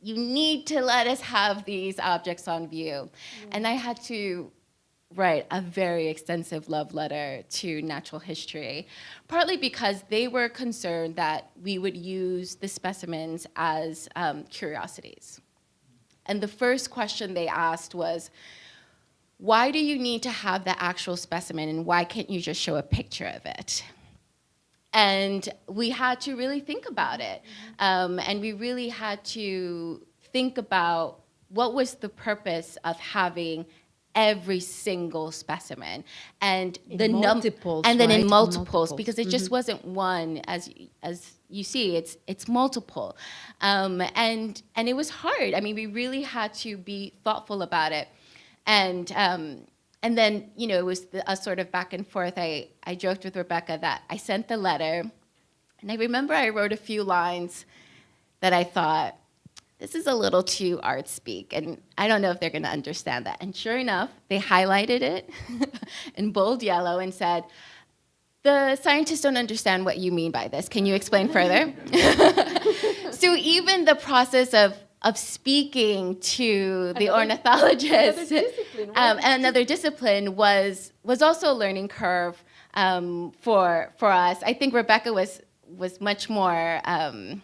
you need to let us have these objects on view. And I had to write a very extensive love letter to natural history, partly because they were concerned that we would use the specimens as um, curiosities. And the first question they asked was, why do you need to have the actual specimen and why can't you just show a picture of it? And we had to really think about it. Um, and we really had to think about what was the purpose of having every single specimen and in the multiples and then right? in multiples, multiples, because it just mm -hmm. wasn't one as as you see it's it's multiple um, and and it was hard i mean we really had to be thoughtful about it and, um, and then, you know, it was the, a sort of back and forth. I, I joked with Rebecca that I sent the letter, and I remember I wrote a few lines that I thought, this is a little too art speak, and I don't know if they're gonna understand that. And sure enough, they highlighted it in bold yellow and said, the scientists don't understand what you mean by this. Can you explain further? so even the process of of speaking to the another, ornithologist, another discipline, um, another discipline was was also a learning curve um, for for us. I think Rebecca was was much more um,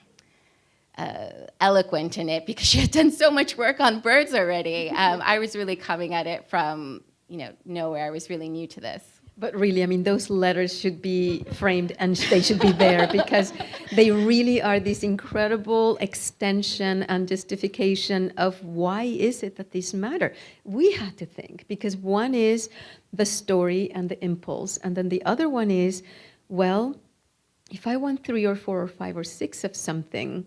uh, eloquent in it because she had done so much work on birds already. Um, I was really coming at it from you know nowhere. I was really new to this. But really, I mean, those letters should be framed and they should be there because they really are this incredible extension and justification of why is it that this matter. We had to think because one is the story and the impulse, and then the other one is, well, if I want three or four or five or six of something,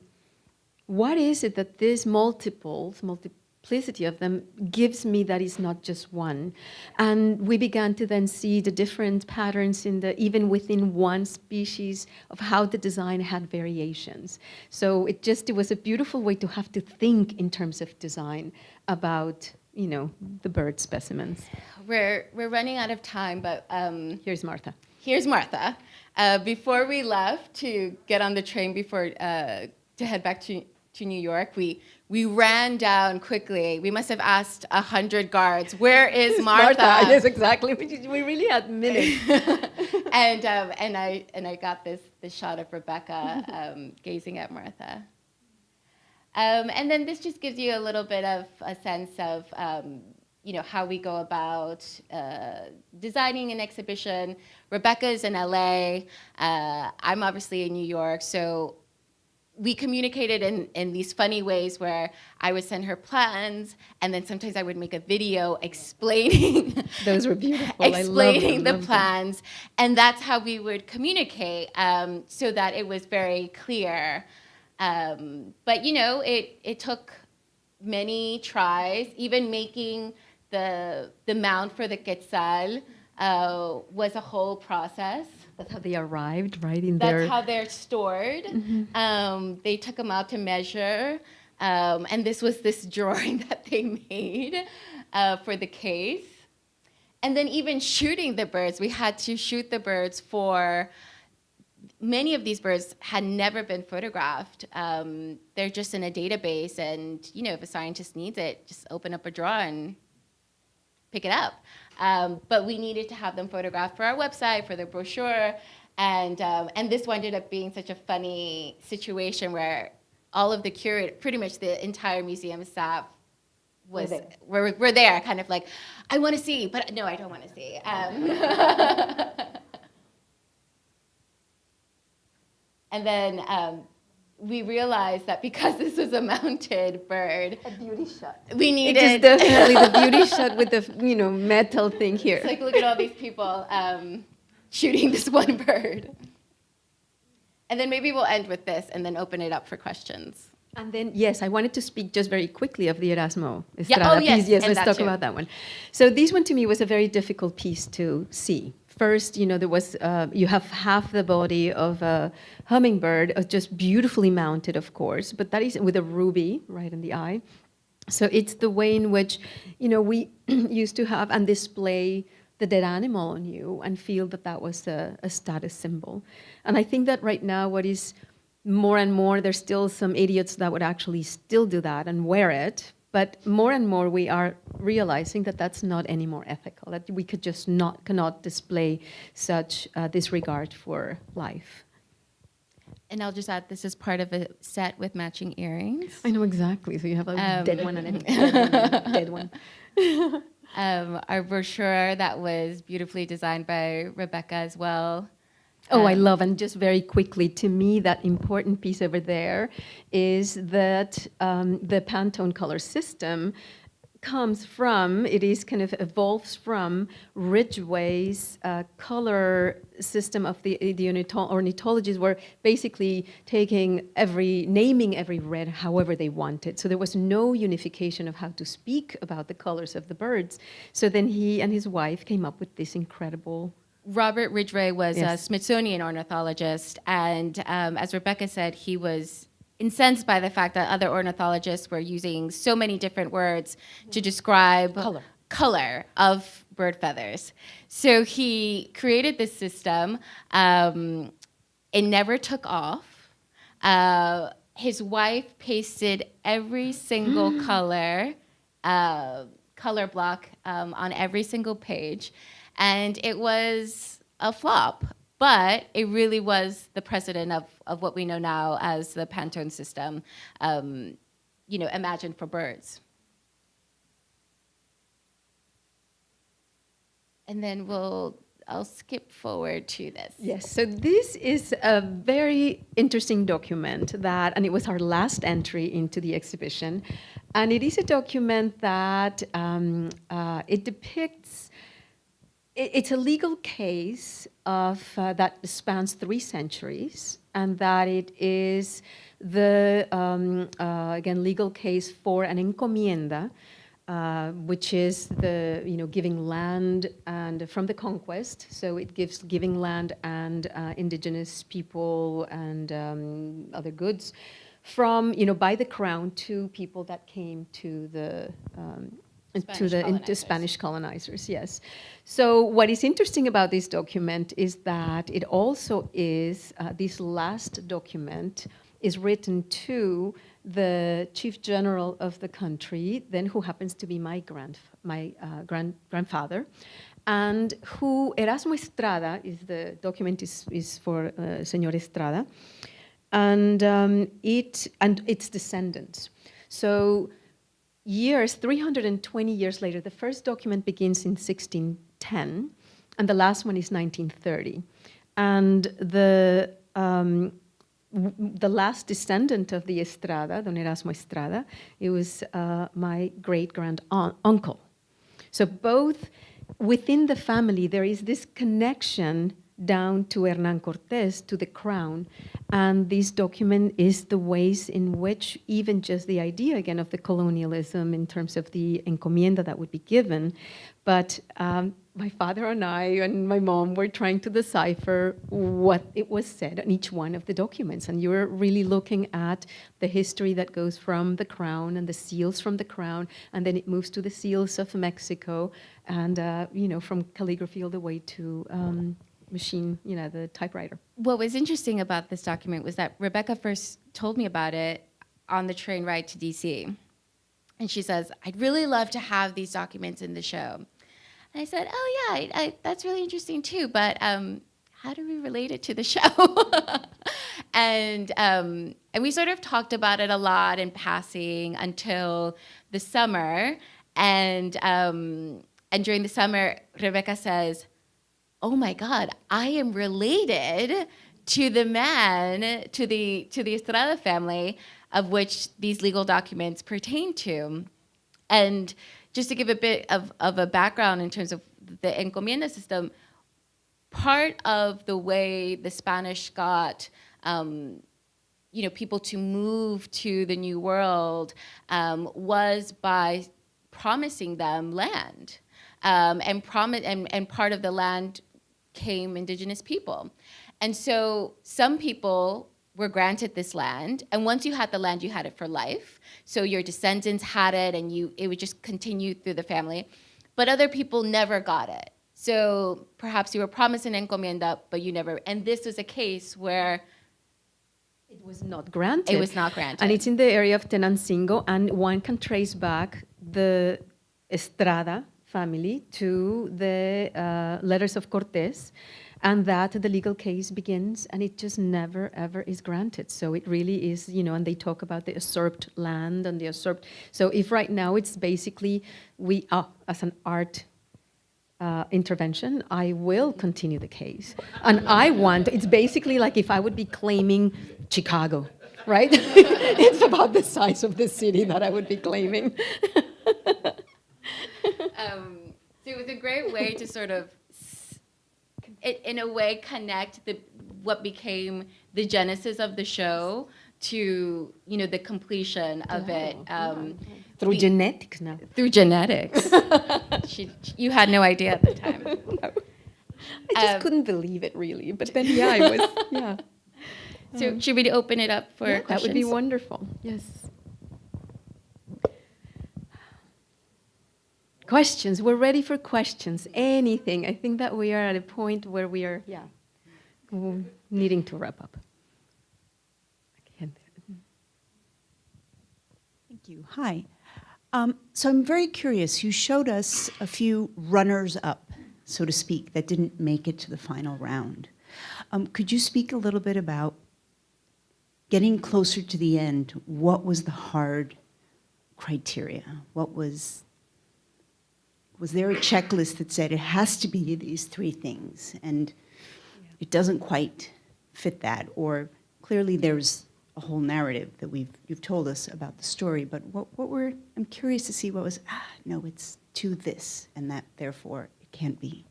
what is it that these multiples, multiplicity of them gives me that it's not just one. And we began to then see the different patterns in the, even within one species of how the design had variations. So it just, it was a beautiful way to have to think in terms of design about you know, the bird specimens. We're, we're running out of time, but... Um, here's Martha. Here's Martha. Uh, before we left to get on the train before, uh, to head back to, to New York, we, we ran down quickly. We must have asked a hundred guards, where is Martha? Martha, yes, exactly. We really had minutes. and, um, and, I, and I got this, this shot of Rebecca um, gazing at Martha. Um, and then this just gives you a little bit of a sense of um, you know, how we go about uh, designing an exhibition. Rebecca's in LA. Uh, I'm obviously in New York, so we communicated in, in these funny ways where I would send her plans and then sometimes I would make a video explaining those were beautiful. Explaining the plans them. and that's how we would communicate um, so that it was very clear. Um, but you know it it took many tries. Even making the, the mount for the quetzal uh, was a whole process. That's how they arrived, right in That's there. how they're stored. Um, they took them out to measure, um, and this was this drawing that they made uh, for the case. And then even shooting the birds, we had to shoot the birds for. Many of these birds had never been photographed. Um, they're just in a database, and you know, if a scientist needs it, just open up a drawer and pick it up. Um, but we needed to have them photographed for our website, for the brochure, and um, and this ended up being such a funny situation where all of the curate, pretty much the entire museum staff was were, were there, kind of like, I want to see, but no, I don't want to see. Um, and then um, we realized that because this was a mounted bird, a beauty shot. we needed is definitely the beauty shot with the you know metal thing here. It's like, look at all these people um, shooting this one bird. And then maybe we'll end with this and then open it up for questions. And then, yes, I wanted to speak just very quickly of the Erasmo Yeah, oh, yes, piece. Yes, and let's talk too. about that one. So this one to me was a very difficult piece to see. First, you know, there was, uh, you have half the body of a hummingbird, uh, just beautifully mounted, of course, but that is with a ruby right in the eye. So it's the way in which, you know, we used to have and display the dead animal on you and feel that that was a, a status symbol. And I think that right now what is more and more, there's still some idiots that would actually still do that and wear it. But more and more we are realizing that that's not any more ethical, that we could just not, cannot display such uh, disregard for life. And I'll just add, this is part of a set with matching earrings. I know exactly. So you have a Um, dead one and a dead one. dead one. Um, our brochure that was beautifully designed by Rebecca as well. Oh, I love, and just very quickly, to me, that important piece over there is that um, the Pantone color system comes from, it is kind of evolves from Ridgway's uh, color system of the, the ornitho- ornithologists were basically taking every, naming every red however they wanted. So there was no unification of how to speak about the colors of the birds. So then he and his wife came up with this incredible Robert Ridgway was a Smithsonian ornithologist, and um, as Rebecca said, he was incensed by the fact that other ornithologists were using so many different words to describe Color. color of bird feathers. So he created this system. Um, it never took off. Uh, his wife pasted every single color uh, color block um, on every single page, and it was a flop. But it really was the precedent of, of what we know now as the Pantone system, um, you know, imagined for birds. And then we'll, I'll skip forward to this. Yes, so this is a very interesting document that, and it was our last entry into the exhibition. And it is a document that um, uh, it depicts, it's a legal case of, uh, that spans three centuries, and that it is the, um, uh, again, legal case for an encomienda, uh, which is the you know giving land and from the conquest. So it gives giving land and uh, indigenous people and um, other goods from you know by the crown to people that came to the um, to the colonizers. Spanish colonizers. Yes. So what is interesting about this document is that it also is uh, this last document is written to the chief general of the country, then who happens to be my grand my uh, grand grandfather, and who Erasmo Estrada is the document is is for uh, Señor Estrada, and um, it and its descendants. So years, 320 years later, the first document begins in 1610, and the last one is 1930. And the, um, the last descendant of the Estrada, Don Erasmo Estrada, it was uh, my great grand uncle. So both within the family, there is this connection down to Hernan Cortes, to the crown. And this document is the ways in which even just the idea, again, of the colonialism in terms of the encomienda that would be given. But um, my father and I and my mom were trying to decipher what it was said on each one of the documents. And you were really looking at the history that goes from the crown and the seals from the crown, and then it moves to the seals of Mexico, and, uh, you know, from calligraphy all the way to um, machine, you know, the typewriter. What was interesting about this document was that Rebecca first told me about it on the train ride to DC. And she says, I'd really love to have these documents in the show. And I said, oh yeah, I, I, that's really interesting too, but um, how do we relate it to the show? and, um, and we sort of talked about it a lot in passing until the summer. And, um, and during the summer, Rebecca says, oh my God, I am related to the man, to the, to the Estrada family of which these legal documents pertain to. And just to give a bit of, of a background in terms of the encomienda system, part of the way the Spanish got um, you know, people to move to the New World um, was by promising them land. Um, and, promi and, and part of the land came indigenous people. And so some people were granted this land, and once you had the land, you had it for life. So your descendants had it, and you it would just continue through the family. But other people never got it. So perhaps you were promised an encomienda, but you never. And this was a case where it was not granted. It was not granted. And it's in the area of Tenancingo, and one can trace back the Estrada family to the uh, letters of Cortes, and that the legal case begins and it just never ever is granted so it really is you know and they talk about the usurped land and the usurped so if right now it's basically we uh, as an art uh, intervention, I will continue the case. And I want, it's basically like if I would be claiming Chicago, right? it's about the size of the city that I would be claiming. um, so it was a great way to sort of in a way connect the what became the genesis of the show to you know the completion of yeah, it um, through the, genetics now. Through genetics. She, you had no idea at the time. No. i just um, couldn't believe it really but then yeah i was yeah. So um, should we open it up for yeah, questions? that would be wonderful. Yes Questions, we're ready for questions, anything. I think that we are at a point where we are yeah, needing to wrap up. Thank you. Hi. Um, so I'm very curious. You showed us a few runners up, so to speak, that didn't make it to the final round. Um, could you speak a little bit about getting closer to the end? What was the hard criteria? What was was there a checklist that said it has to be these three things? And it doesn't quite fit that. Or clearly there's a whole narrative that we've you've told us about the story but what what were I'm curious to see what was ah no it's to this and that therefore it can't be.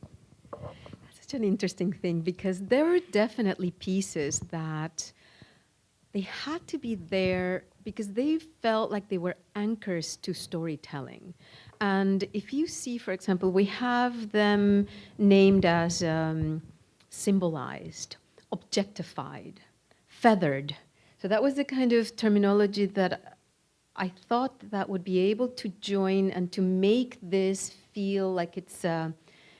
That's such an interesting thing because there were definitely pieces that they had to be there because they felt like they were anchors to storytelling. And if you see, for example, we have them named as um, symbolized, objectified, feathered. So that was the kind of terminology that I thought that would be able to join and to make this feel like it's, uh,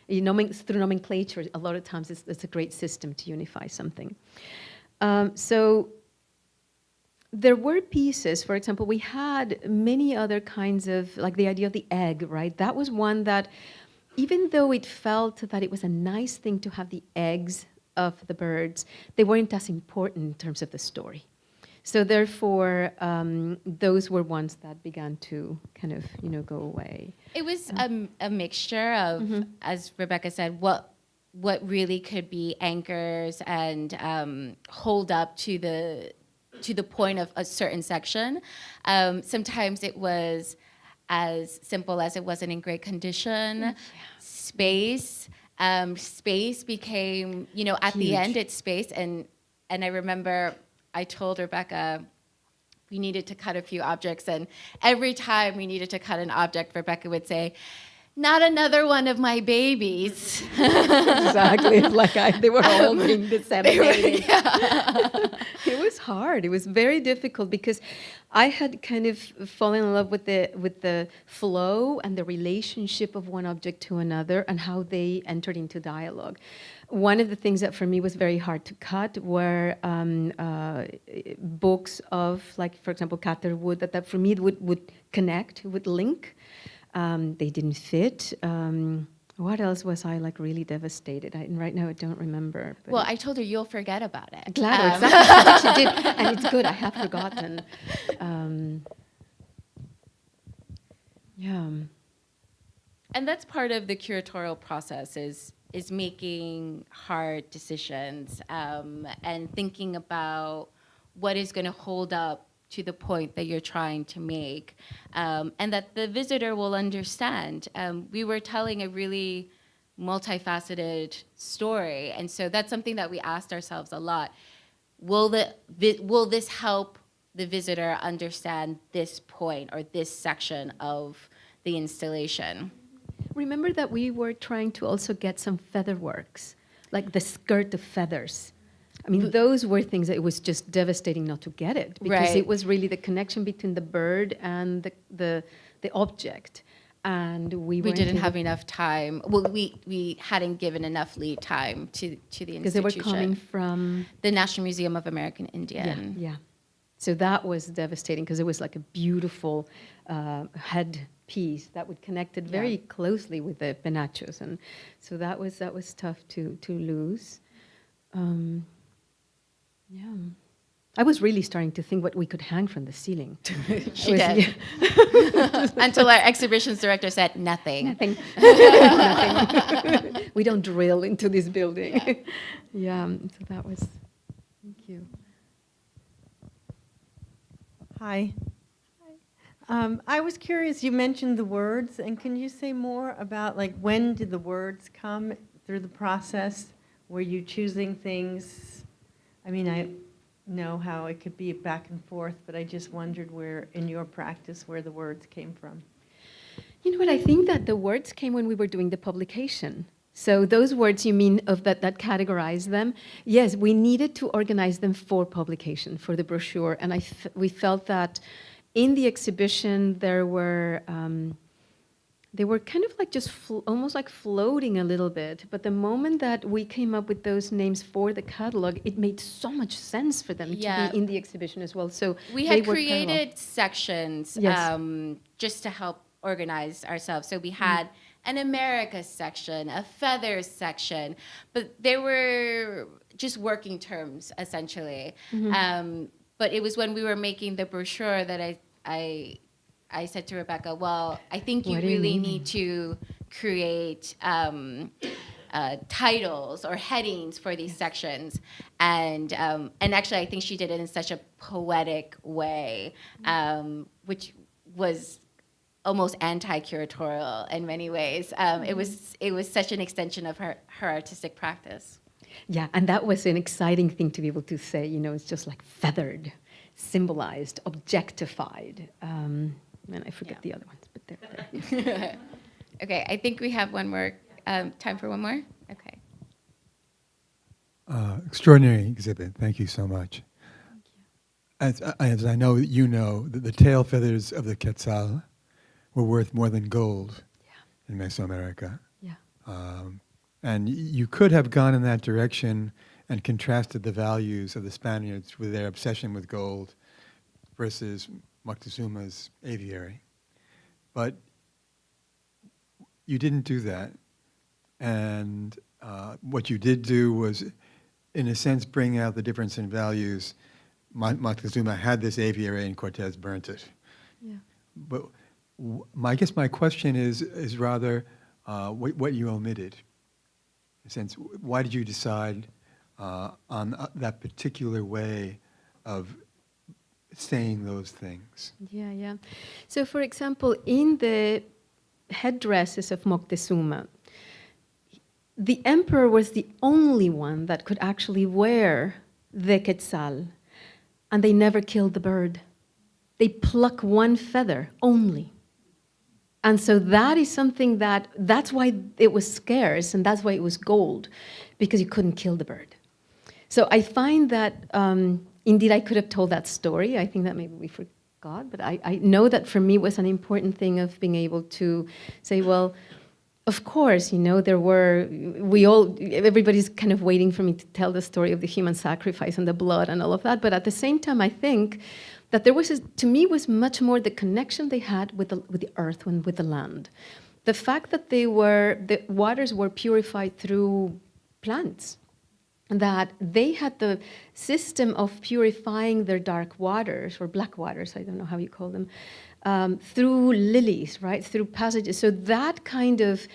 you know, through nomenclature, a lot of times it's, it's a great system to unify something. Um, so there were pieces, for example, we had many other kinds of, like the idea of the egg, right? That was one that, even though it felt that it was a nice thing to have the eggs of the birds, they weren't as important in terms of the story. So therefore, um, those were ones that began to kind of, you know, go away. It was a, a mixture of, mm -hmm. as Rebecca said, what what really could be anchors and um, hold up to the to the point of a certain section. Um, sometimes it was as simple as it wasn't in great condition, yeah. space, um, space became, you know, at the end, it's space. And, and I remember I told Rebecca we needed to cut a few objects. And every time we needed to cut an object, Rebecca would say, not another one of my babies. exactly. Like I, they were all being They were- disseminated. yeah. it was hard. It was very difficult because I had kind of fallen in love with the with the flow and the relationship of one object to another and how they entered into dialogue. One of the things that for me was very hard to cut were um, uh, books of, like for example, Catherwood, that, that for me would would connect, would link. Um, they didn't fit. Um, what else was I like really devastated? I, right now I don't remember. but- Well, I told her you'll forget about it. Glad Um, exactly. She did, and it's good. I have forgotten. Um, yeah, And that's part of the curatorial process is is making hard decisions um, and thinking about what is going to hold up to the point that you're trying to make, um, and that the visitor will understand. Um, we were telling a really multifaceted story, and so that's something that we asked ourselves a lot. Will the will this help the visitor understand this point or this section of the installation? remember that we were trying to also get some feather works, like the skirt of feathers. I mean, those were things that it was just devastating not to get it because Right. it was really the connection between the bird and the the, the object, and we we didn't have enough time. Well, we, we hadn't given enough lead time to, to the institution because they were coming from the National Museum of American Indian. Yeah, yeah. So that was devastating because it was like a beautiful uh, head piece that would connect it very closely with the penachos, and so that was that was tough to to lose. Um, yeah, I was really starting to think what we could hang from the ceiling. She Was- did. Until our exhibitions director said nothing. Nothing. Nothing. we don't drill into this building. Yeah. so that was. Thank you. Hi. Um, I was curious, you mentioned the words, and can you say more about, like, when did the words come through the process? Were you choosing things? I mean, I know how it could be back and forth, but I just wondered where, in your practice, where the words came from. You know what? I think that the words came when we were doing the publication. So those words you mean of that that categorize them? Yes, we needed to organize them for publication for the brochure, and I we felt that in the exhibition there were. Um, they were kind of like just almost like floating a little bit. But the moment that we came up with those names for the catalog, it made so much sense for them Yeah. to be in the exhibition as well. So We had parallel. created sections Yes. um, just to help organize ourselves. So we had an America section, a feathers section, but they were just working terms essentially. Mm-hmm. Um, but it was when we were making the brochure that I, I, I said to Rebecca, "Well, I think you What do you really need to create." Um, uh, titles or headings for these sections, and um, and actually, I think she did it in such a poetic way, um, which was almost anti-curatorial in many ways. Um, It was it was such an extension of her her artistic practice. Yeah, and that was an exciting thing to be able to say. You know, it's just like feathered, symbolized, objectified. Um, and I forget Yeah. the other ones, but they're there. okay, I think we have one more um, time for one more. Okay. Uh, extraordinary exhibit. Thank you so much. Thank you. As, as I know you know, that the tail feathers of the quetzal were worth more than gold in Mesoamerica. Yeah. Um, and you could have gone in that direction and contrasted the values of the Spaniards with their obsession with gold versus Moctezuma's aviary. But you didn't do that. And uh, what you did do was, in a sense, bring out the difference in values. Mo- Moctezuma had this aviary and Cortez burnt it. Yeah. But w- my, I guess my question is, is rather uh, what, what you omitted. In a sense, why did you decide uh, on uh, that particular way of saying those things? Yeah, yeah. So, for example, in the headdresses of Moctezuma, the emperor was the only one that could actually wear the quetzal, and they never killed the bird. They pluck one feather only. And so that is something that, that's why it was scarce and that's why it was gold, because you couldn't kill the bird. So I find that, um, indeed, I could have told that story. I think that maybe we forgot, but I, I know that for me was an important thing of being able to say, well, of course, you know, there were, we all, everybody's kind of waiting for me to tell the story of the human sacrifice and the blood and all of that. But at the same time, I think that there was, a, to me, was much more the connection they had with the, with the earth and with the land. The fact that they were, the waters were purified through plants, that they had the system of purifying their dark waters, or black waters, I don't know how you call them, um, through lilies, right, through passages. So that kind of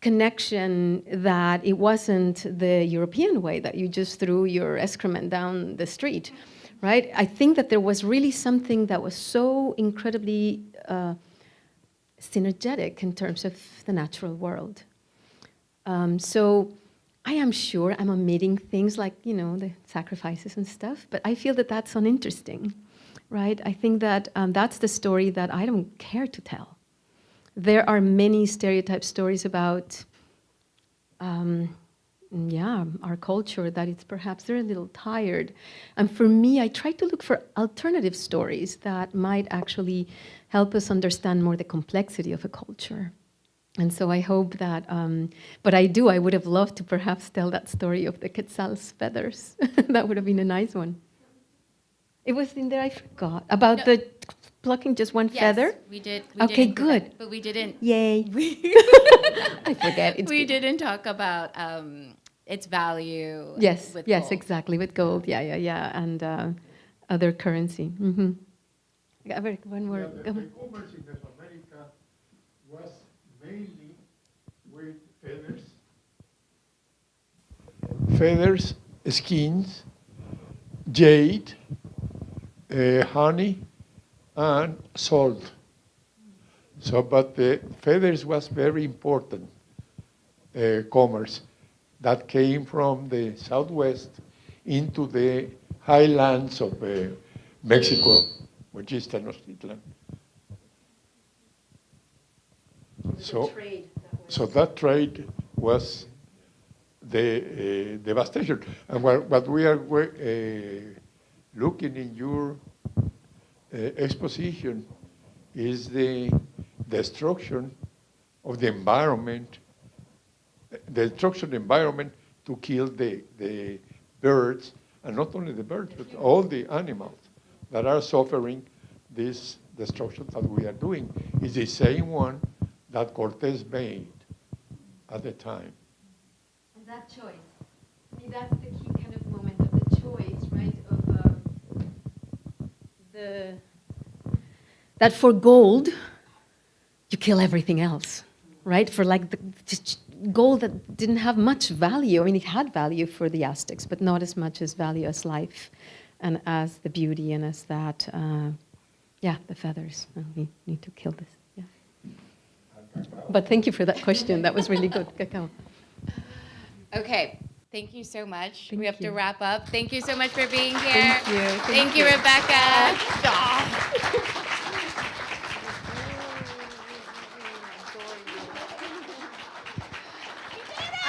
connection that it wasn't the European way, that you just threw your excrement down the street, right? I think that there was really something that was so incredibly uh, synergetic in terms of the natural world. Um, so I am sure I'm omitting things like, you know, the sacrifices and stuff, but I feel that that's uninteresting, right? I think that um, that's the story that I don't care to tell. There are many stereotype stories about um, yeah, our culture that it's perhaps they're a little tired. And for me, I try to look for alternative stories that might actually help us understand more the complexity of a culture. And so I hope that, um, but I do, I would have loved to perhaps tell that story of the quetzal's feathers. that would have been a nice one. It was in there, I forgot, about No. the plucking just one Yes, feather? we did. We Okay, did include that, good. But we didn't. Yay. We, I forget. It's we good. didn't talk about um, its value. Yes, with yes, gold. exactly, with gold, yeah, yeah, yeah, and uh, other currency. Mm-hmm. Yeah, very- one more. Yeah, the, go the on. commerce in Mesoamerica was mainly with feathers, feathers, skins, jade, uh, honey, and salt. So, but the feathers was very important uh, commerce that came from the southwest into the highlands of uh, Mexico, which is Tenochtitlan. So, so that trade was the uh, devastation. And what, what we are uh, looking in your uh, exposition is the destruction of the environment, the destruction of the environment to kill the, the birds, and not only the birds, but all the animals that are suffering this destruction that we are doing is the same one that Cortés made at the time. And that choice, I mean, that's the key kind of moment of the choice, right? Of um, the that for gold, you kill everything else, right? For like the gold that didn't have much value. I mean, it had value for the Aztecs, but not as much as value as life, and as the beauty, and as that, uh, yeah, the feathers. Uh, We need to kill this. Yeah. But thank you for that question. That was really good, Cacao. Okay. Thank you so much. Thank we have to wrap up. Thank you so much for being here. Thank you. Thank, Thank you, you. Rebecca.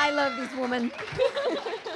I love this woman.